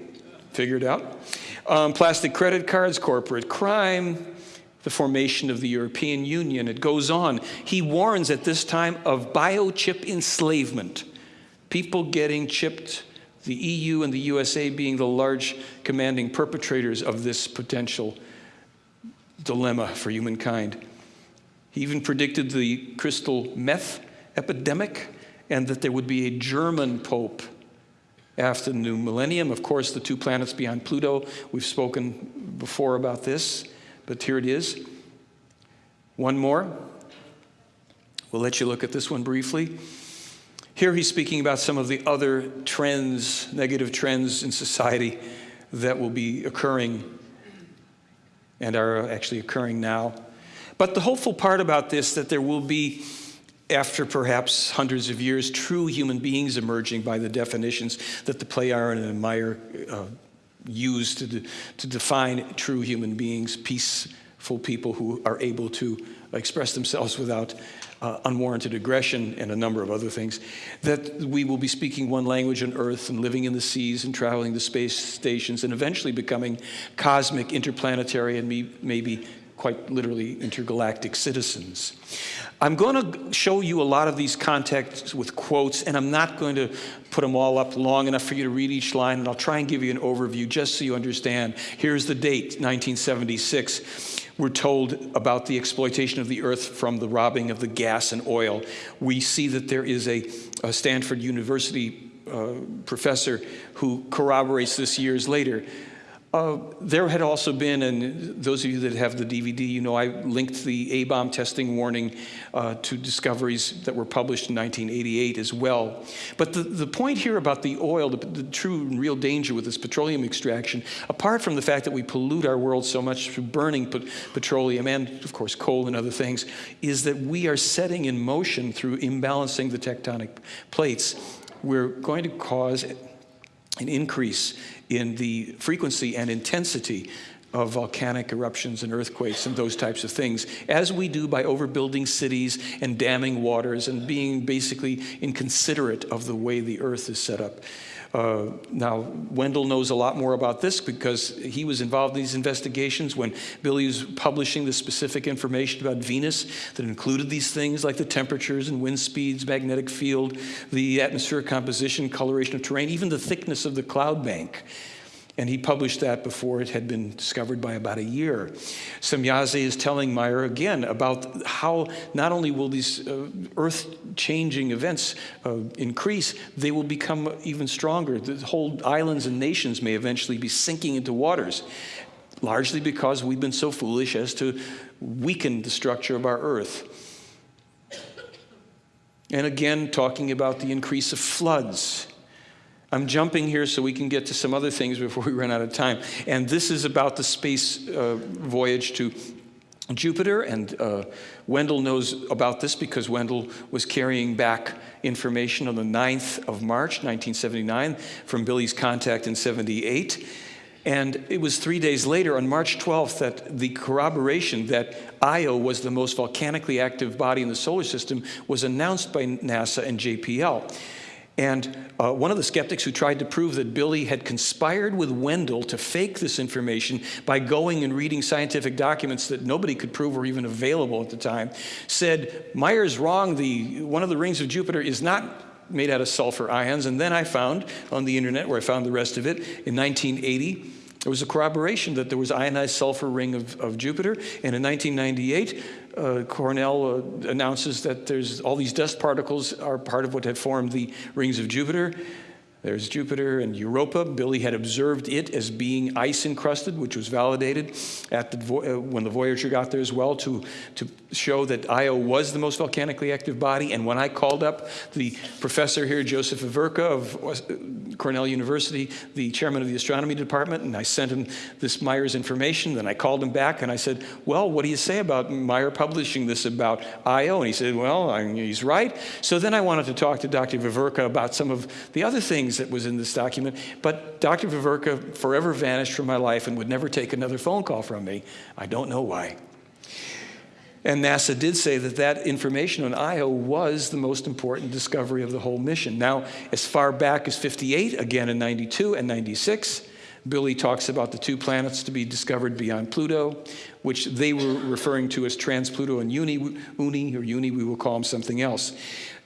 figured out. Um, plastic credit cards, corporate crime, the formation of the European Union. It goes on. He warns at this time of biochip enslavement, people getting chipped, the EU and the USA being the large commanding perpetrators of this potential dilemma for humankind. He even predicted the crystal meth epidemic and that there would be a German pope after the new millennium. Of course, the two planets beyond Pluto, we've spoken before about this, but here it is. One more. We'll let you look at this one briefly. Here he's speaking about some of the other trends, negative trends in society that will be occurring and are actually occurring now. But the hopeful part about this that there will be after perhaps hundreds of years, true human beings emerging by the definitions that the Plejaren and Meier uh, used to, de to define true human beings, peaceful people who are able to express themselves without uh, unwarranted aggression and a number of other things, that we will be speaking one language on Earth and living in the seas and traveling to space stations and eventually becoming cosmic, interplanetary, and maybe quite literally intergalactic citizens. I'm going to show you a lot of these contexts with quotes, and I'm not going to put them all up long enough for you to read each line, and I'll try and give you an overview just so you understand. Here's the date, 1976. We're told about the exploitation of the earth from the robbing of the gas and oil. We see that there is a, a Stanford University uh, professor who corroborates this years later. Uh, there had also been, and those of you that have the DVD, you know I linked the A-bomb testing warning uh, to discoveries that were published in 1988 as well. But the, the point here about the oil, the, the true and real danger with this petroleum extraction, apart from the fact that we pollute our world so much through burning petroleum and, of course, coal and other things, is that we are setting in motion through imbalancing the tectonic plates. We're going to cause an increase in the frequency and intensity of volcanic eruptions and earthquakes and those types of things, as we do by overbuilding cities and damming waters and being basically inconsiderate of the way the earth is set up. Uh, now, Wendelle knows a lot more about this because he was involved in these investigations when Billy was publishing the specific information about Venus that included these things like the temperatures and wind speeds, magnetic field, the atmospheric composition, coloration of terrain, even the thickness of the cloud bank. And he published that before it had been discovered by about a year. Semjase is telling Meier again about how not only will these uh, earth-changing events uh, increase, they will become even stronger. The whole islands and nations may eventually be sinking into waters, largely because we've been so foolish as to weaken the structure of our earth. And again, talking about the increase of floods I'm jumping here so we can get to some other things before we run out of time. And this is about the space uh, voyage to Jupiter, and uh, Wendelle knows about this because Wendelle was carrying back information on the 9th of March, 1979, from Billy's contact in 78. And it was three days later, on March 12th, that the corroboration that Io was the most volcanically active body in the solar system was announced by NASA and JPL. And uh, one of the skeptics who tried to prove that Billy had conspired with Wendelle to fake this information by going and reading scientific documents that nobody could prove were even available at the time said, Meier's wrong. The, one of the rings of Jupiter is not made out of sulfur ions. And then I found on the internet, where I found the rest of it, in 1980, there was a corroboration that there was ionized sulfur ring of, of Jupiter. And in 1998, uh, Cornell uh, announces that there's all these dust particles are part of what had formed the rings of Jupiter. There's Jupiter and Europa. Billy had observed it as being ice encrusted, which was validated at the, uh, when the Voyager got there as well to, to show that Io was the most volcanically active body. And when I called up the professor here, Joseph Veverka of uh, Cornell University, the chairman of the astronomy department, and I sent him this Meier's information, then I called him back and I said, Well, what do you say about Meier publishing this about Io? And he said, Well, I he's right. So then I wanted to talk to Dr. Veverka about some of the other things that was in this document, but Dr. Veverka forever vanished from my life and would never take another phone call from me. I don't know why. And NASA did say that that information on Io was the most important discovery of the whole mission. Now, as far back as 58, again in 92 and 96, Billy talks about the two planets to be discovered beyond Pluto, which they were referring to as Trans-Pluto and Uni, Uni, or Uni, we will call them something else.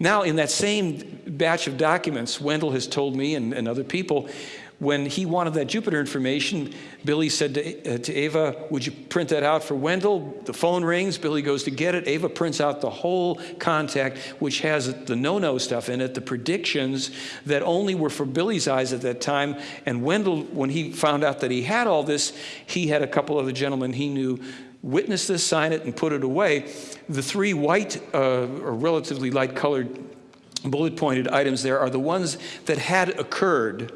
Now, in that same batch of documents, Wendelle has told me and, and other people when he wanted that Jupiter information, Billy said to, uh, to, Ava, Would you print that out for Wendelle? The phone rings. Billy goes to get it. Ava prints out the whole contact, which has the no no stuff in it, the predictions that only were for Billy's eyes at that time. And Wendelle, when he found out that he had all this, he had a couple of the gentlemen he knew witness this, sign it, and put it away. The three white uh, or relatively light colored bullet pointed items there are the ones that had occurred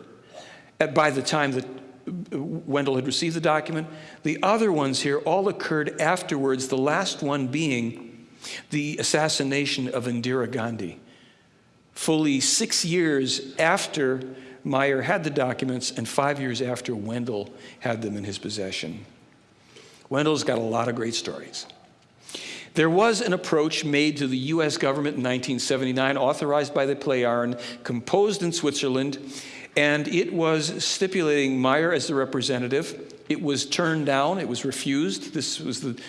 by the time that Wendelle had received the document. The other ones here all occurred afterwards, the last one being the assassination of Indira Gandhi. Fully six years after Meier had the documents and five years after Wendelle had them in his possession. Wendelle's got a lot of great stories. There was an approach made to the US government in 1979, authorized by the Plejaren, composed in Switzerland, and it was stipulating Meier as the representative. It was turned down, it was refused. This was the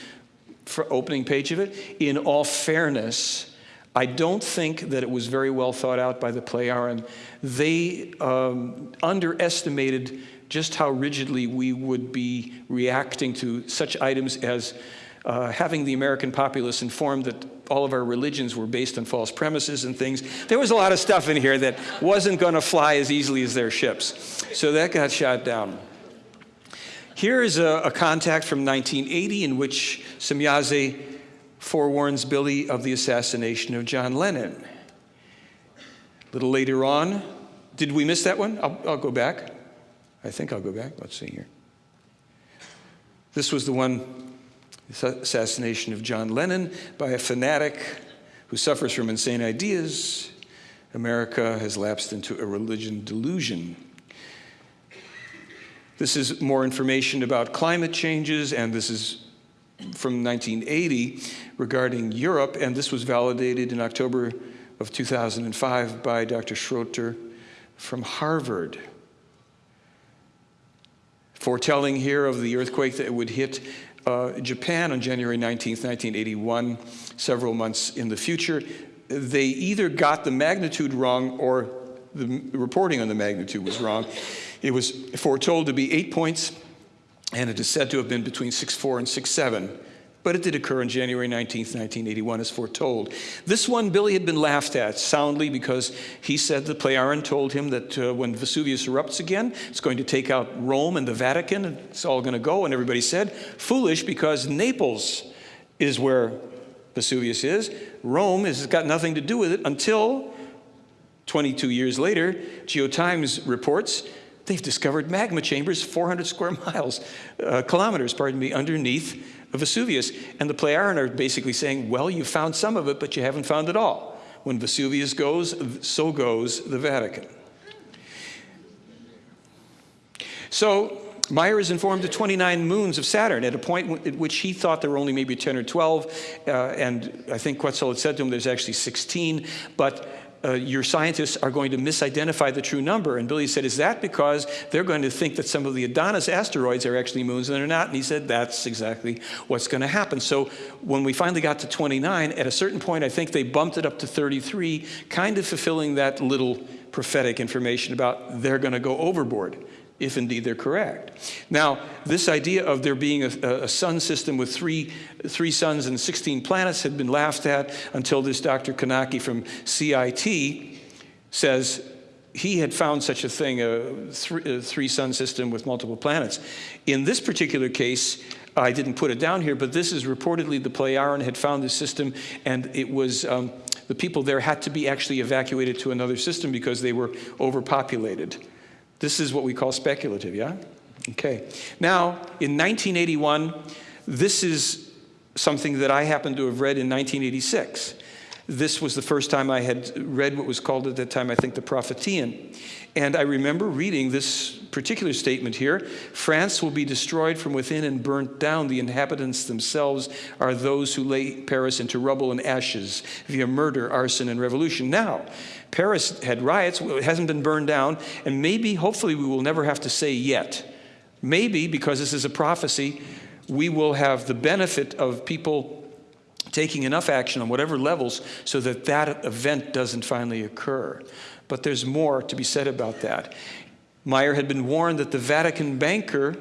opening page of it. In all fairness, I don't think that it was very well thought out by the Plejaren. They um, underestimated just how rigidly we would be reacting to such items as uh, having the American populace informed that all of our religions were based on false premises and things. There was a lot of stuff in here that wasn't going to fly as easily as their ships. So that got shot down. Here is a, a contact from 1980 in which Semjase forewarns Billy of the assassination of John Lennon. A little later on, did we miss that one? I'll, I'll go back. I think I'll go back. Let's see here. This was the one assassination of John Lennon by a fanatic who suffers from insane ideas. America has lapsed into a religion delusion. This is more information about climate changes, and this is from 1980 regarding Europe, and this was validated in October of 2005 by Dr. Schroeter from Harvard. Foretelling here of the earthquake that would hit uh, Japan on January 19, 1981, several months in the future, they either got the magnitude wrong or the reporting on the magnitude was wrong. It was foretold to be eight points, and it is said to have been between 6.4 and 6.7 but it did occur on January 19, 1981, as foretold. This one, Billy had been laughed at soundly because he said that Plejaren told him that uh, when Vesuvius erupts again, it's going to take out Rome and the Vatican, and it's all going to go. And everybody said, foolish, because Naples is where Vesuvius is. Rome has got nothing to do with it until 22 years later, Geotimes reports they've discovered magma chambers 400 square miles, uh, kilometers, pardon me, underneath Vesuvius. And the Plejaren are basically saying, well, you found some of it, but you haven't found it all. When Vesuvius goes, so goes the Vatican. So Meier is informed of 29 moons of Saturn at a point at which he thought there were only maybe 10 or 12. Uh, and I think Quetzal had said to him there's actually 16. But uh, your scientists are going to misidentify the true number. And Billy said, Is that because they're going to think that some of the Adonis asteroids are actually moons and they're not? And he said, That's exactly what's going to happen. So when we finally got to 29, at a certain point, I think they bumped it up to 33, kind of fulfilling that little prophetic information about they're going to go overboard if indeed they're correct. Now, this idea of there being a, a, sun system with three, three suns and 16 planets had been laughed at until this Dr. Konacki from CIT says he had found such a thing, a, three, a three sun system with multiple planets. In this particular case, I didn't put it down here, but this is reportedly the Plejaren had found this system, and it was um, the people there had to be actually evacuated to another system because they were overpopulated. This is what we call speculative, yeah? Okay. Now, in 1981, this is something that I happened to have read in 1986. This was the first time I had read what was called at that time, I think, the Propheteion. And I remember reading this particular statement here France will be destroyed from within and burnt down. The inhabitants themselves are those who lay Paris into rubble and ashes via murder, arson, and revolution. Now, Paris had riots, it hasn't been burned down, and maybe, hopefully, we will never have to say yet. Maybe, because this is a prophecy, we will have the benefit of people taking enough action on whatever levels so that that event doesn't finally occur. But there's more to be said about that. Meier had been warned that the Vatican banker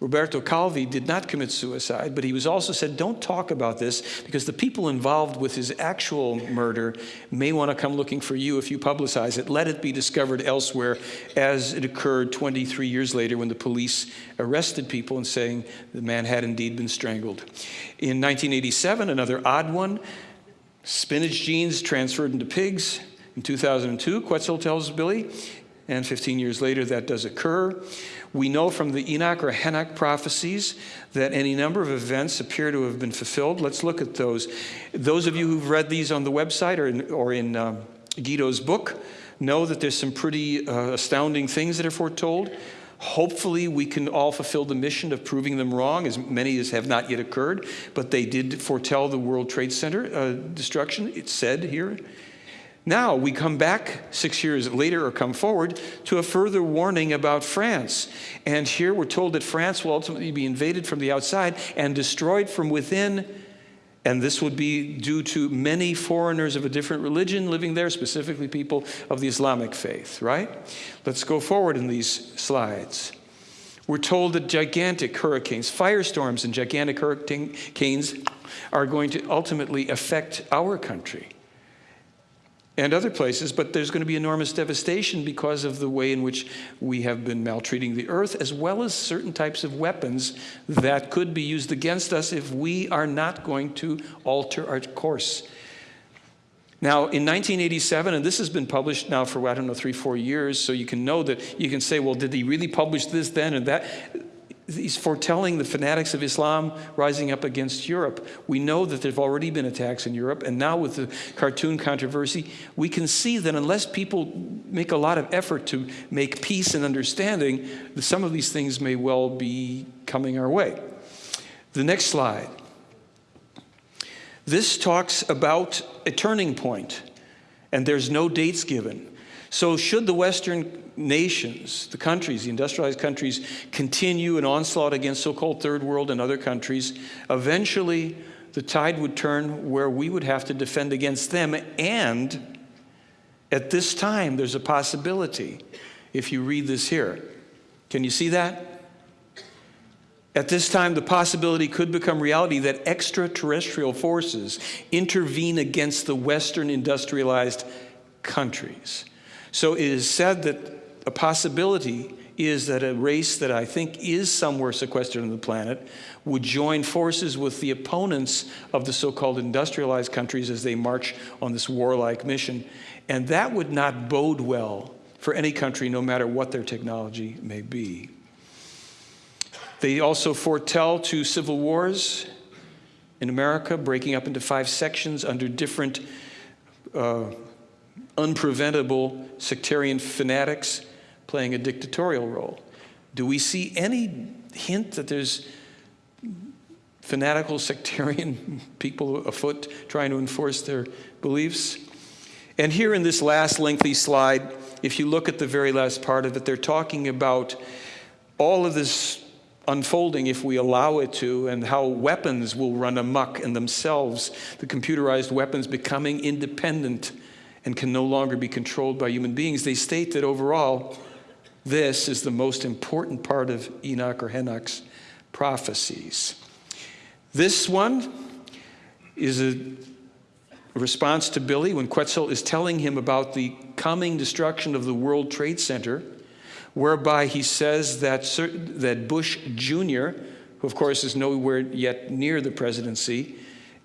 Roberto Calvi did not commit suicide, but he was also said, don't talk about this because the people involved with his actual murder may want to come looking for you if you publicize it. Let it be discovered elsewhere, as it occurred 23 years later when the police arrested people and saying the man had indeed been strangled. In 1987, another odd one spinach genes transferred into pigs. In 2002, Quetzal tells Billy, and 15 years later, that does occur. We know from the Enoch or Enoch prophecies that any number of events appear to have been fulfilled. Let's look at those. Those of you who've read these on the website or in, or in um, Guido's book know that there's some pretty uh, astounding things that are foretold. Hopefully, we can all fulfill the mission of proving them wrong, as many as have not yet occurred, but they did foretell the World Trade Center uh, destruction. It's said here now we come back six years later or come forward to a further warning about France. And here we're told that France will ultimately be invaded from the outside and destroyed from within. And this would be due to many foreigners of a different religion living there, specifically people of the Islamic faith, right? Let's go forward in these slides. We're told that gigantic hurricanes, firestorms, and gigantic hurricanes are going to ultimately affect our country and other places, but there's going to be enormous devastation because of the way in which we have been maltreating the earth, as well as certain types of weapons that could be used against us if we are not going to alter our course. Now, in 1987, and this has been published now for, I don't know, three, four years, so you can know that you can say, well, did he really publish this then and that? He's foretelling the fanatics of Islam rising up against Europe. We know that there have already been attacks in Europe, and now with the cartoon controversy, we can see that unless people make a lot of effort to make peace and understanding, some of these things may well be coming our way. The next slide. This talks about a turning point, and there's no dates given. So, should the Western nations, the countries, the industrialized countries, continue an onslaught against so called third world and other countries, eventually the tide would turn where we would have to defend against them. And at this time, there's a possibility, if you read this here. Can you see that? At this time, the possibility could become reality that extraterrestrial forces intervene against the Western industrialized countries. So it is said that a possibility is that a race that I think is somewhere sequestered on the planet would join forces with the opponents of the so called industrialized countries as they march on this warlike mission. And that would not bode well for any country, no matter what their technology may be. They also foretell to civil wars in America, breaking up into five sections under different uh, unpreventable sectarian fanatics playing a dictatorial role. Do we see any hint that there's fanatical sectarian *laughs* people afoot trying to enforce their beliefs? And here in this last lengthy slide, if you look at the very last part of it, they're talking about all of this unfolding if we allow it to, and how weapons will run amok in themselves, the computerized weapons becoming independent and can no longer be controlled by human beings. They state that overall, this is the most important part of Enoch or Enoch's prophecies. This one is a response to Billy when Quetzal is telling him about the coming destruction of the World Trade Center, whereby he says that, that Bush Jr., who of course is nowhere yet near the presidency,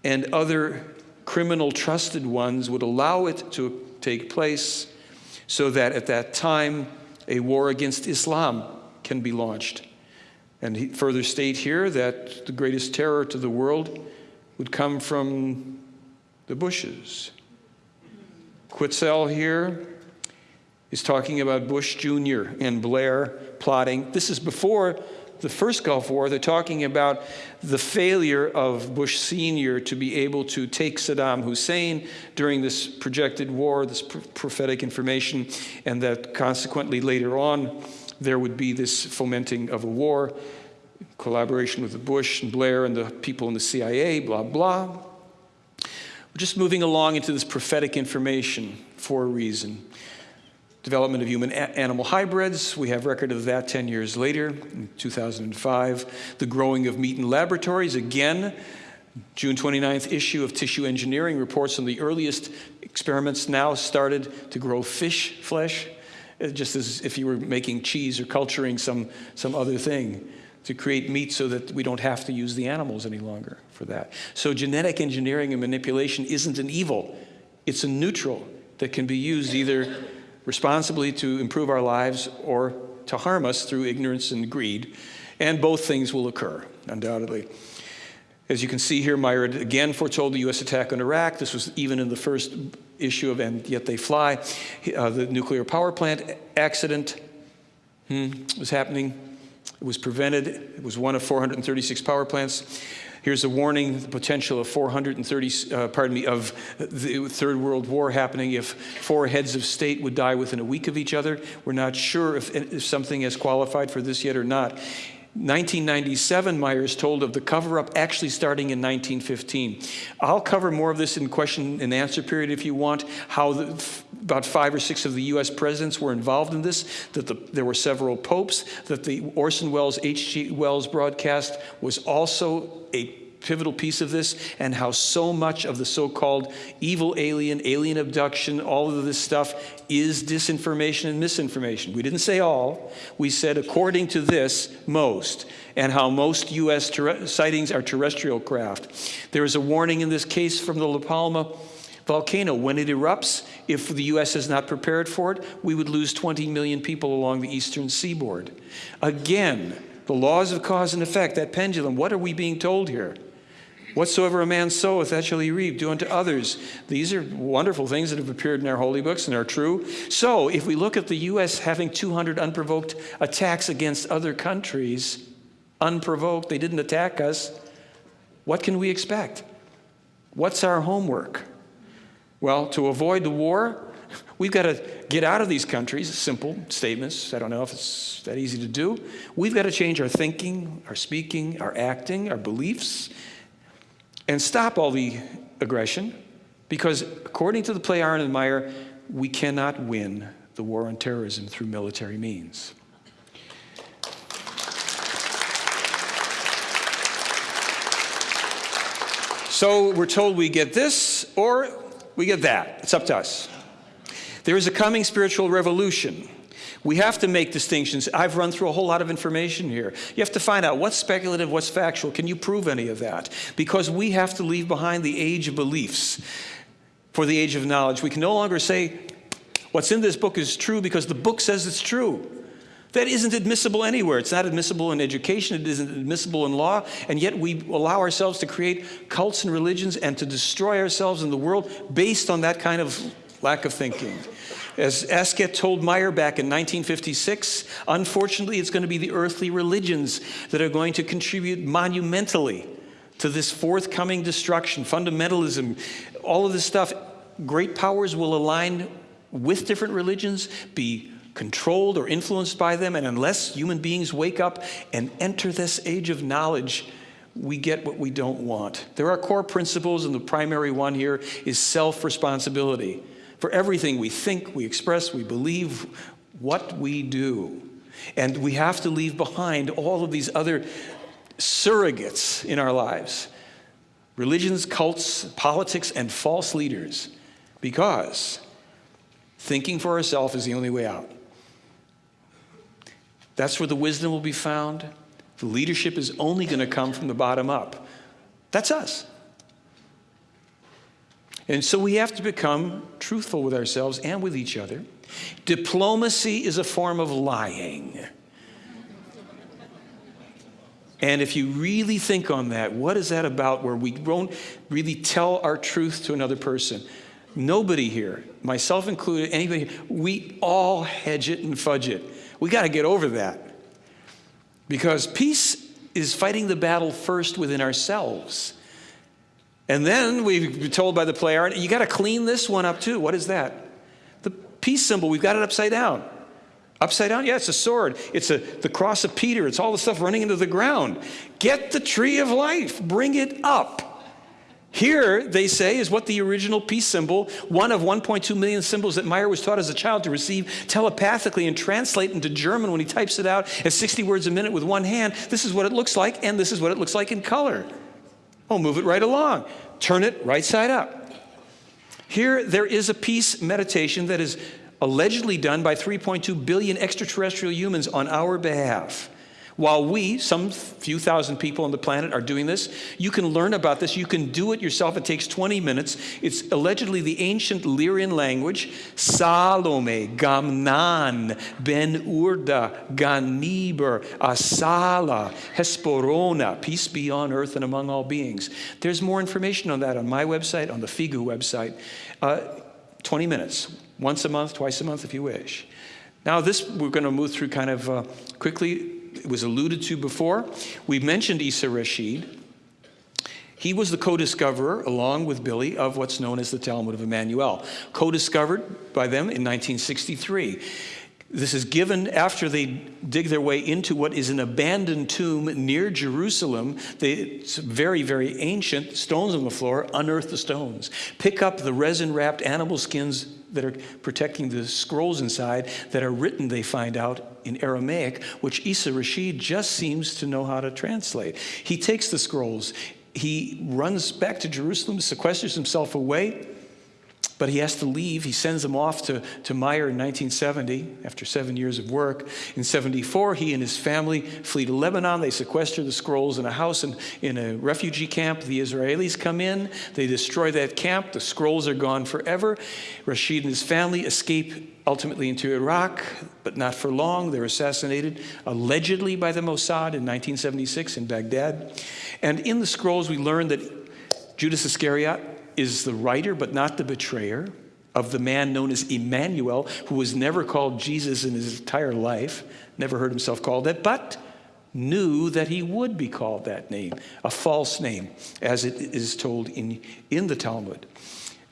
and other criminal trusted ones would allow it to take place so that at that time a war against Islam can be launched. And he further state here that the greatest terror to the world would come from the Bushes. Quetzal here is talking about Bush Jr. and Blair plotting. This is before the first Gulf War. They're talking about the failure of Bush Sr. to be able to take Saddam Hussein during this projected war, this prophetic information, and that consequently later on there would be this fomenting of a war, collaboration with the Bush and Blair and the people in the CIA, blah, blah. We're just moving along into this prophetic information for a reason. Development of human animal hybrids, we have record of that 10 years later, in 2005. The growing of meat in laboratories, again, June 29th issue of Tissue Engineering reports on the earliest experiments now started to grow fish flesh, uh, just as if you were making cheese or culturing some, some other thing to create meat so that we don't have to use the animals any longer for that. So genetic engineering and manipulation isn't an evil, it's a neutral that can be used either responsibly to improve our lives or to harm us through ignorance and greed. And both things will occur, undoubtedly. As you can see here, Meier again foretold the U.S. attack on Iraq. This was even in the first issue of And Yet They Fly. Uh, the nuclear power plant accident hmm, was happening it was prevented. It was one of 436 power plants. Here's a warning, the potential of 430, uh, pardon me, of the Third World War happening if four heads of state would die within a week of each other. We're not sure if, if something has qualified for this yet or not. 1997, Meier's told of the cover up actually starting in 1915. I'll cover more of this in question and answer period if you want, how the, about five or six of the US presidents were involved in this, that the, there were several popes, that the Orson Welles H.G. Wells broadcast was also a pivotal piece of this and how so much of the so-called evil alien, alien abduction, all of this stuff is disinformation and misinformation. We didn't say all. We said according to this, most, and how most U.S. sightings are terrestrial craft. There is a warning in this case from the La Palma volcano. When it erupts, if the U.S. is not prepared for it, we would lose 20 million people along the eastern seaboard. Again, the laws of cause and effect, that pendulum, what are we being told here? Whatsoever a man soweth, that shall he reap. Do unto others. These are wonderful things that have appeared in our holy books and are true. So, if we look at the U.S. having 200 unprovoked attacks against other countries, unprovoked, they didn't attack us, what can we expect? What's our homework? Well, to avoid the war, *laughs* we've got to get out of these countries. Simple statements. I don't know if it's that easy to do. We've got to change our thinking, our speaking, our acting, our beliefs and stop all the aggression because according to the Plejaren and Meier, we cannot win the war on terrorism through military means. So we're told we get this or we get that. It's up to us. There is a coming spiritual revolution. We have to make distinctions. I've run through a whole lot of information here. You have to find out what's speculative, what's factual. Can you prove any of that? Because we have to leave behind the age of beliefs for the age of knowledge. We can no longer say what's in this book is true because the book says it's true. That isn't admissible anywhere. It's not admissible in education, it isn't admissible in law, and yet we allow ourselves to create cults and religions and to destroy ourselves in the world based on that kind of lack of thinking. As Asket told Meier back in 1956, unfortunately, it's going to be the earthly religions that are going to contribute monumentally to this forthcoming destruction, fundamentalism, all of this stuff. great powers will align with different religions, be controlled or influenced by them, and unless human beings wake up and enter this age of knowledge, we get what we don't want. There are core principles, and the primary one here is self responsibility. For everything we think, we express, we believe, what we do. And we have to leave behind all of these other surrogates in our lives religions, cults, politics, and false leaders because thinking for ourselves is the only way out. That's where the wisdom will be found. The leadership is only going to come from the bottom up. That's us. And so we have to become truthful with ourselves and with each other. Diplomacy is a form of lying. And if you really think on that, what is that about where we won't really tell our truth to another person? Nobody here, myself included, anybody, we all hedge it and fudge it. We got to get over that. Because peace is fighting the battle first within ourselves. And then we've been told by the Plejaren, you got to clean this one up too. What is that? The peace symbol, we've got it upside down. Upside down? Yeah, it's a sword. It's a, the cross of Peter. It's all the stuff running into the ground. Get the tree of life, bring it up. Here, they say, is what the original peace symbol, one of 1.2 million symbols that Meier was taught as a child to receive telepathically and translate into German when he types it out at 60 words a minute with one hand. This is what it looks like, and this is what it looks like in color. Oh, move it right along. Turn it right side up. Here, there is a peace meditation that is allegedly done by 3.2 billion extraterrestrial humans on our behalf. While we, some few thousand people on the planet, are doing this, you can learn about this. You can do it yourself. It takes 20 minutes. It's allegedly the ancient Lyrian language Salome, Gamnan, Ben Urda, Ganiber, Asala, Hesporona, peace be on earth and among all beings. There's more information on that on my website, on the FIGU website. Uh, 20 minutes, once a month, twice a month if you wish. Now, this we're going to move through kind of uh, quickly it was alluded to before. We mentioned Isa Rashid. He was the co discoverer, along with Billy, of what's known as the Talmud of Emmanuel, co discovered by them in 1963. This is given after they dig their way into what is an abandoned tomb near Jerusalem. They, it's very, very ancient, stones on the floor, unearth the stones. Pick up the resin wrapped animal skins that are protecting the scrolls inside that are written, they find out, in Aramaic, which Isa Rashid just seems to know how to translate. He takes the scrolls, he runs back to Jerusalem, sequesters himself away, but he has to leave. He sends them off to, to Meier in 1970 after seven years of work. In 74, he and his family flee to Lebanon. They sequester the scrolls in a house in, in a refugee camp. The Israelis come in. They destroy that camp. The scrolls are gone forever. Rashid and his family escape ultimately into Iraq, but not for long. They're assassinated allegedly by the Mossad in 1976 in Baghdad. And in the scrolls, we learn that Judas Iscariot is the writer, but not the betrayer, of the man known as Emmanuel, who was never called Jesus in his entire life, never heard himself called that, but knew that he would be called that name, a false name, as it is told in, in the Talmud.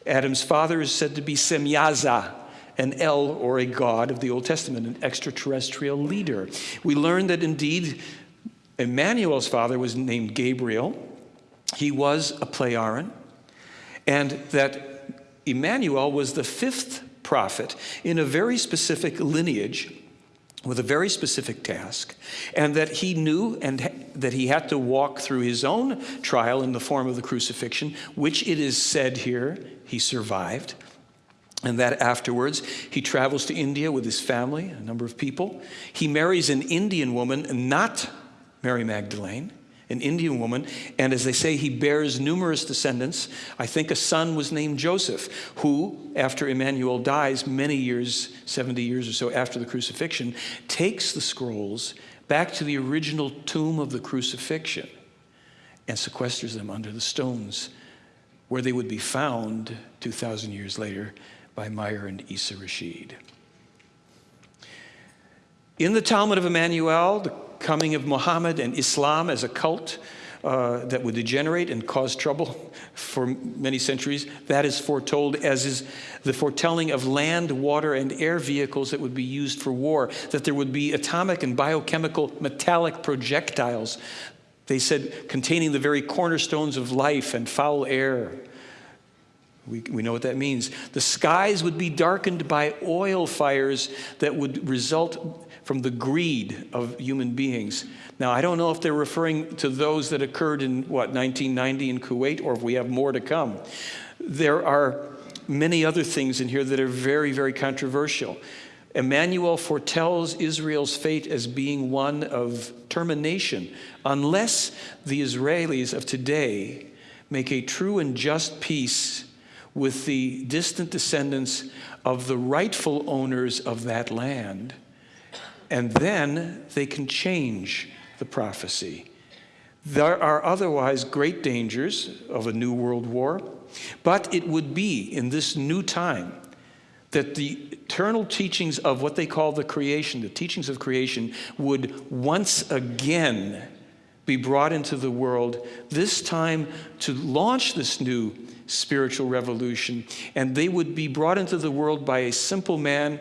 Adam's father is said to be Semyaza, an El or a god of the Old Testament, an extraterrestrial leader. We learn that indeed Emmanuel's father was named Gabriel. He was a Plejaren and that Emmanuel was the fifth prophet in a very specific lineage with a very specific task, and that he knew and that he had to walk through his own trial in the form of the crucifixion, which it is said here he survived. And that afterwards, he travels to India with his family, a number of people. He marries an Indian woman, not Mary Magdalene an Indian woman, and as they say, he bears numerous descendants. I think a son was named Joseph, who, after Emmanuel dies, many years, 70 years or so after the crucifixion, takes the scrolls back to the original tomb of the crucifixion and sequesters them under the stones, where they would be found 2,000 years later by Meier and Isa Rashid. In the Talmud of Emmanuel, the coming of Muhammad and Islam as a cult, uh, that would degenerate and cause trouble *laughs* for many centuries. That is foretold, as is the foretelling of land, water, and air vehicles that would be used for war, that there would be atomic and biochemical metallic projectiles, they said, containing the very cornerstones of life and foul air. We, we know what that means. The skies would be darkened by oil fires that would result from the greed of human beings. Now, I don't know if they're referring to those that occurred in, what, 1990 in Kuwait, or if we have more to come. There are many other things in here that are very, very controversial. Emmanuel foretells Israel's fate as being one of termination unless the Israelis of today make a true and just peace with the distant descendants of the rightful owners of that land. And then they can change the prophecy. There are otherwise great dangers of a new world war, but it would be in this new time that the eternal teachings of what they call the creation, the teachings of creation, would once again be brought into the world, this time to launch this new spiritual revolution. And they would be brought into the world by a simple man,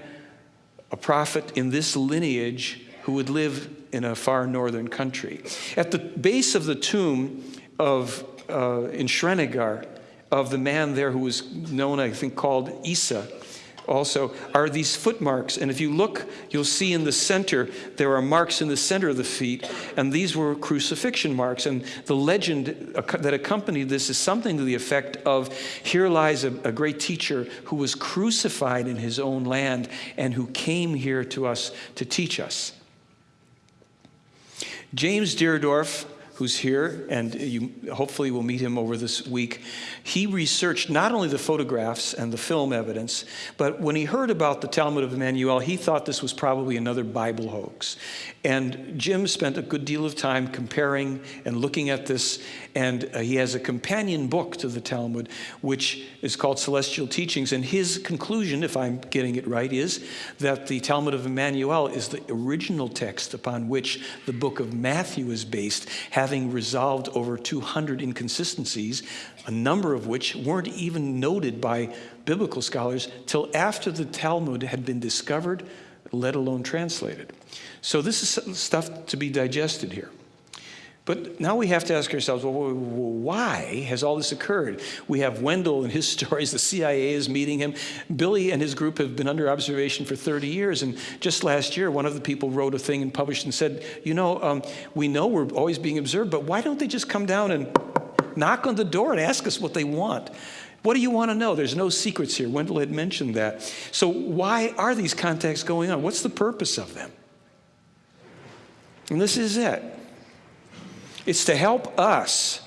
a prophet in this lineage who would live in a far northern country. At the base of the tomb of, uh, in Srinagar, of the man there who was known, I think, called Isa, also are these footmarks. And if you look, you'll see in the center, there are marks in the center of the feet, and these were crucifixion marks. And the legend that accompanied this is something to the effect of here lies a, a great teacher who was crucified in his own land and who came here to us to teach us. James Deardorff who's here, and you hopefully will meet him over this week. He researched not only the photographs and the film evidence, but when he heard about the Talmud of Emmanuel, he thought this was probably another Bible hoax. And Jim spent a good deal of time comparing and looking at this, and uh, he has a companion book to the Talmud, which is called Celestial Teachings. And his conclusion, if I'm getting it right, is that the Talmud of Emmanuel is the original text upon which the book of Matthew is based, having resolved over 200 inconsistencies, a number of which weren't even noted by biblical scholars till after the Talmud had been discovered, let alone translated. So this is stuff to be digested here. But now we have to ask ourselves, well, why has all this occurred? We have Wendelle and his *laughs* stories. The CIA is meeting him. Billy and his group have been under observation for 30 years. And just last year, one of the people wrote a thing and published and said, you know, um, we know we're always being observed, but why don't they just come down and knock on the door and ask us what they want? What do you want to know? There's no secrets here. Wendelle had mentioned that. So why are these contacts going on? What's the purpose of them? And this is it. It's to help us,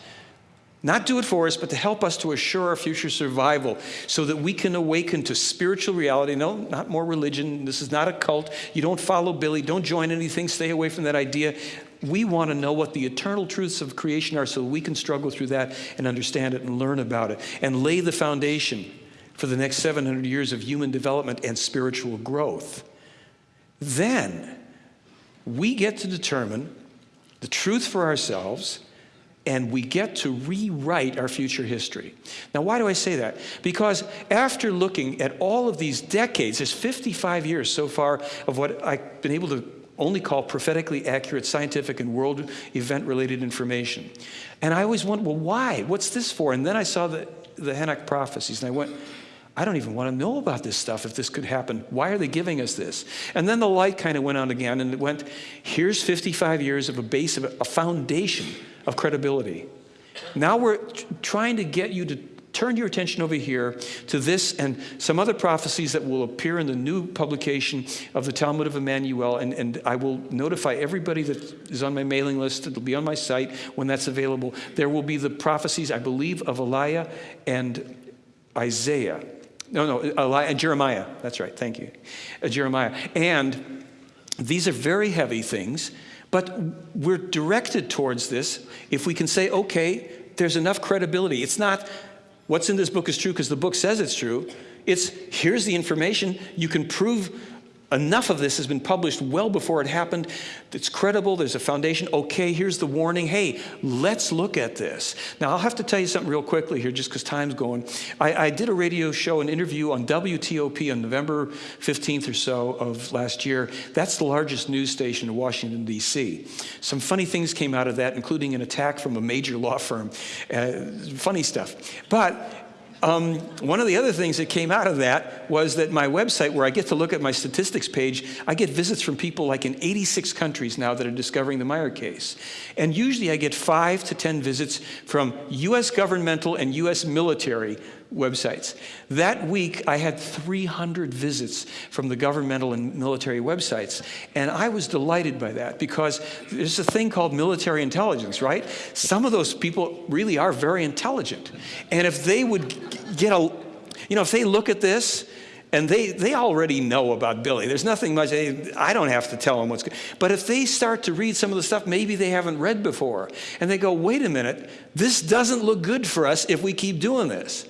not do it for us, but to help us to assure our future survival so that we can awaken to spiritual reality. No, not more religion. This is not a cult. You don't follow Billy. Don't join anything. Stay away from that idea. We want to know what the eternal truths of creation are so we can struggle through that and understand it and learn about it and lay the foundation for the next 700 years of human development and spiritual growth. Then we get to determine the truth for ourselves, and we get to rewrite our future history. Now, why do I say that? Because after looking at all of these decades, there's 55 years so far of what I've been able to only call prophetically accurate scientific and world event related information. And I always wondered, well, why? What's this for? And then I saw the, the Enoch prophecies, and I went, I don't even want to know about this stuff if this could happen. Why are they giving us this? And then the light kind of went on again and it went, here's 55 years of a base, of a foundation of credibility. Now we're trying to get you to turn your attention over here to this and some other prophecies that will appear in the new publication of the Talmud of Emmanuel. And, and I will notify everybody that is on my mailing list. It'll be on my site when that's available. There will be the prophecies, I believe, of Elijah and Isaiah. No, no, Elijah, Jeremiah. That's right. Thank you. Uh, Jeremiah. And these are very heavy things, but we're directed towards this if we can say, okay, there's enough credibility. It's not what's in this book is true because the book says it's true. It's here's the information. You can prove enough of this has been published well before it happened. It's credible, there's a foundation. Okay, here's the warning. Hey, let's look at this. Now, I'll have to tell you something real quickly here just because time's going. I, I did a radio show, an interview on WTOP on November 15th or so of last year. That's the largest news station in Washington, D.C. Some funny things came out of that, including an attack from a major law firm. Uh, funny stuff. But um, one of the other things that came out of that was that my website, where I get to look at my statistics page, I get visits from people like in 86 countries now that are discovering the Meier case. And usually I get five to 10 visits from US governmental and US military websites. That week, I had 300 visits from the governmental and military websites. And I was delighted by that because there's a thing called military intelligence, right? Some of those people really are very intelligent. And if they would get a, you know, if they look at this, and they, they already know about Billy. There's nothing much, I don't have to tell them what's good. But if they start to read some of the stuff maybe they haven't read before, and they go, wait a minute, this doesn't look good for us if we keep doing this.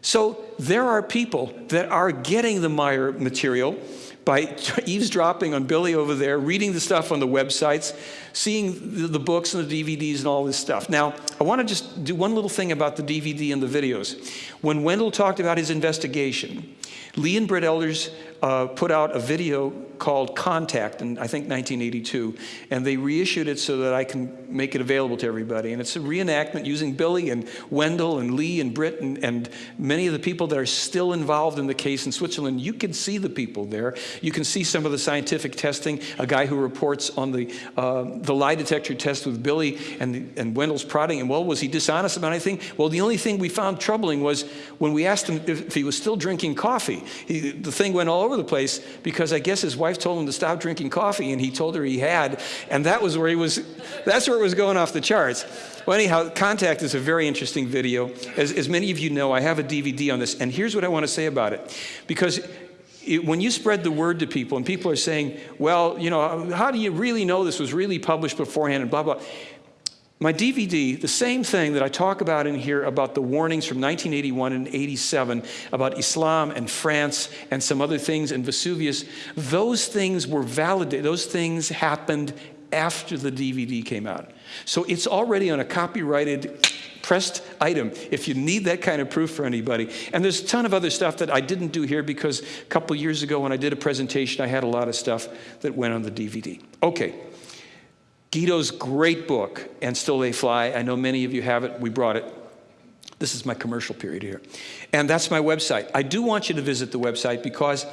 So there are people that are getting the Meier material by *laughs* eavesdropping on Billy over there, reading the stuff on the websites, seeing the books and the DVDs and all this stuff. Now, I want to just do one little thing about the DVD and the videos. When Wendelle talked about his investigation, Lee and Britt Elders uh, put out a video called Contact in, I think, 1982, and they reissued it so that I can make it available to everybody. And it's a reenactment using Billy and Wendelle and Lee and Britt and, and many of the people that are still involved in the case in Switzerland. You can see the people there. You can see some of the scientific testing, a guy who reports on the, uh, the lie detector test with Billy and, and Wendelle's prodding. And well, was he dishonest about anything? Well, the only thing we found troubling was when we asked him if, if he was still drinking coffee. He, the thing went all over the place because I guess his wife told him to stop drinking coffee and he told her he had. And that was where he was, that's where it was going off the charts. Well, anyhow, Contact is a very interesting video. As, as many of you know, I have a DVD on this. And here's what I want to say about it. Because it, when you spread the word to people and people are saying, well, you know, how do you really know this was really published beforehand and blah, blah. My DVD, the same thing that I talk about in here about the warnings from 1981 and 87 about Islam and France and some other things and Vesuvius, those things were validated. Those things happened after the DVD came out. So it's already on a copyrighted pressed item if you need that kind of proof for anybody. And there's a ton of other stuff that I didn't do here because a couple years ago when I did a presentation, I had a lot of stuff that went on the DVD. Okay. Guido's great book, And Still They Fly. I know many of you have it. We brought it. This is my commercial period here. And that's my website. I do want you to visit the website because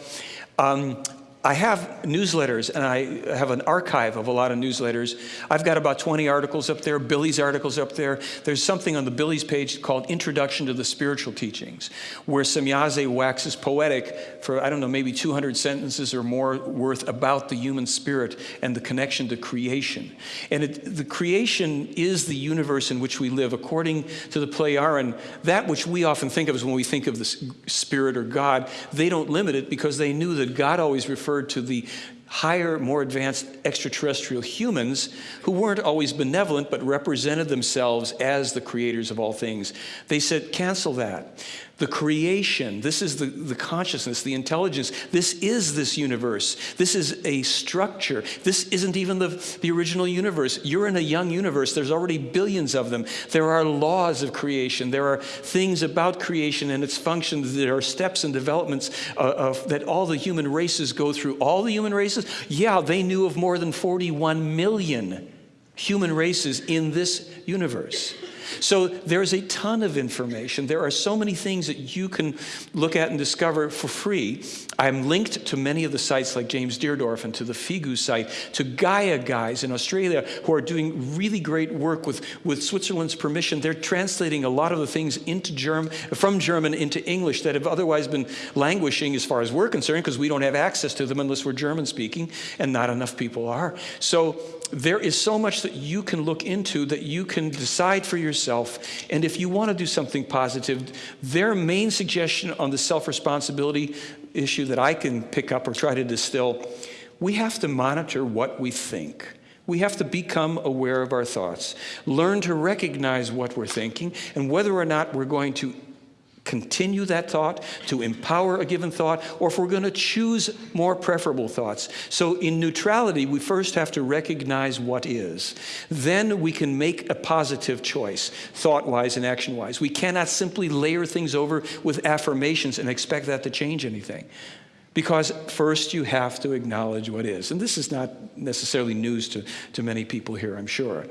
um, I have newsletters and I have an archive of a lot of newsletters. I've got about 20 articles up there, Billy's articles up there. There's something on the Billy's page called Introduction to the Spiritual Teachings, where Semjase waxes poetic for, I don't know, maybe 200 sentences or more worth about the human spirit and the connection to creation. And it, the creation is the universe in which we live. According to the Plejaren, that which we often think of as when we think of the spirit or God, they don't limit it because they knew that God always referred referred to the higher, more advanced extraterrestrial humans who weren't always benevolent but represented themselves as the creators of all things. They said, cancel that. The creation, this is the, the consciousness, the intelligence. This is this universe. This is a structure. This isn't even the, the original universe. You're in a young universe. There's already billions of them. There are laws of creation. There are things about creation and its functions. There are steps and developments uh, of, that all the human races go through. All the human races? Yeah, they knew of more than 41 million human races in this universe. So there's a ton of information. There are so many things that you can look at and discover for free. I'm linked to many of the sites like James Deardorff and to the FIGU site, to Gaia guys in Australia who are doing really great work with, with Switzerland's permission. They're translating a lot of the things into German, from German into English that have otherwise been languishing as far as we're concerned because we don't have access to them unless we're German speaking and not enough people are. So there is so much that you can look into that you can decide for yourself. And if you want to do something positive, their main suggestion on the self-responsibility issue that I can pick up or try to distill, we have to monitor what we think. We have to become aware of our thoughts, learn to recognize what we're thinking, and whether or not we're going to continue that thought, to empower a given thought, or if we're going to choose more preferable thoughts. So in neutrality, we first have to recognize what is. Then we can make a positive choice, thought-wise and action-wise. We cannot simply layer things over with affirmations and expect that to change anything. Because first you have to acknowledge what is. And this is not necessarily news to, to many people here, I'm sure.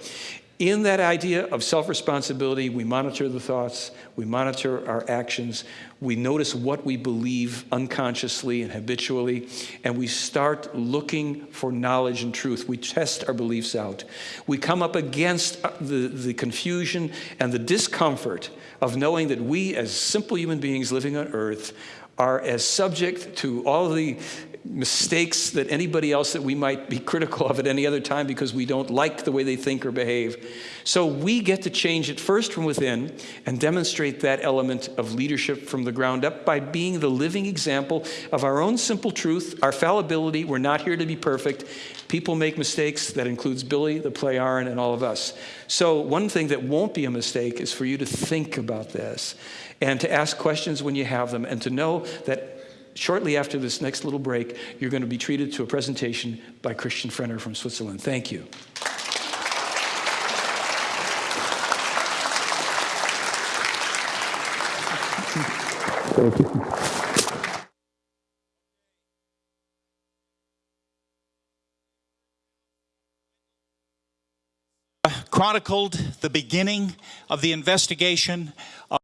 In that idea of self responsibility, we monitor the thoughts, we monitor our actions, we notice what we believe unconsciously and habitually, and we start looking for knowledge and truth. We test our beliefs out. We come up against uh, the, the confusion and the discomfort of knowing that we, as simple human beings living on earth, are as subject to all the mistakes that anybody else that we might be critical of at any other time because we don't like the way they think or behave. So we get to change it first from within and demonstrate that element of leadership from the ground up by being the living example of our own simple truth, our fallibility. We're not here to be perfect. People make mistakes. That includes Billy, the Plejaren, and all of us. So one thing that won't be a mistake is for you to think about this and to ask questions when you have them and to know that shortly after this next little break, you're going to be treated to a presentation by Christian Frehner from Switzerland. Thank you. Thank you. chronicled the beginning of the investigation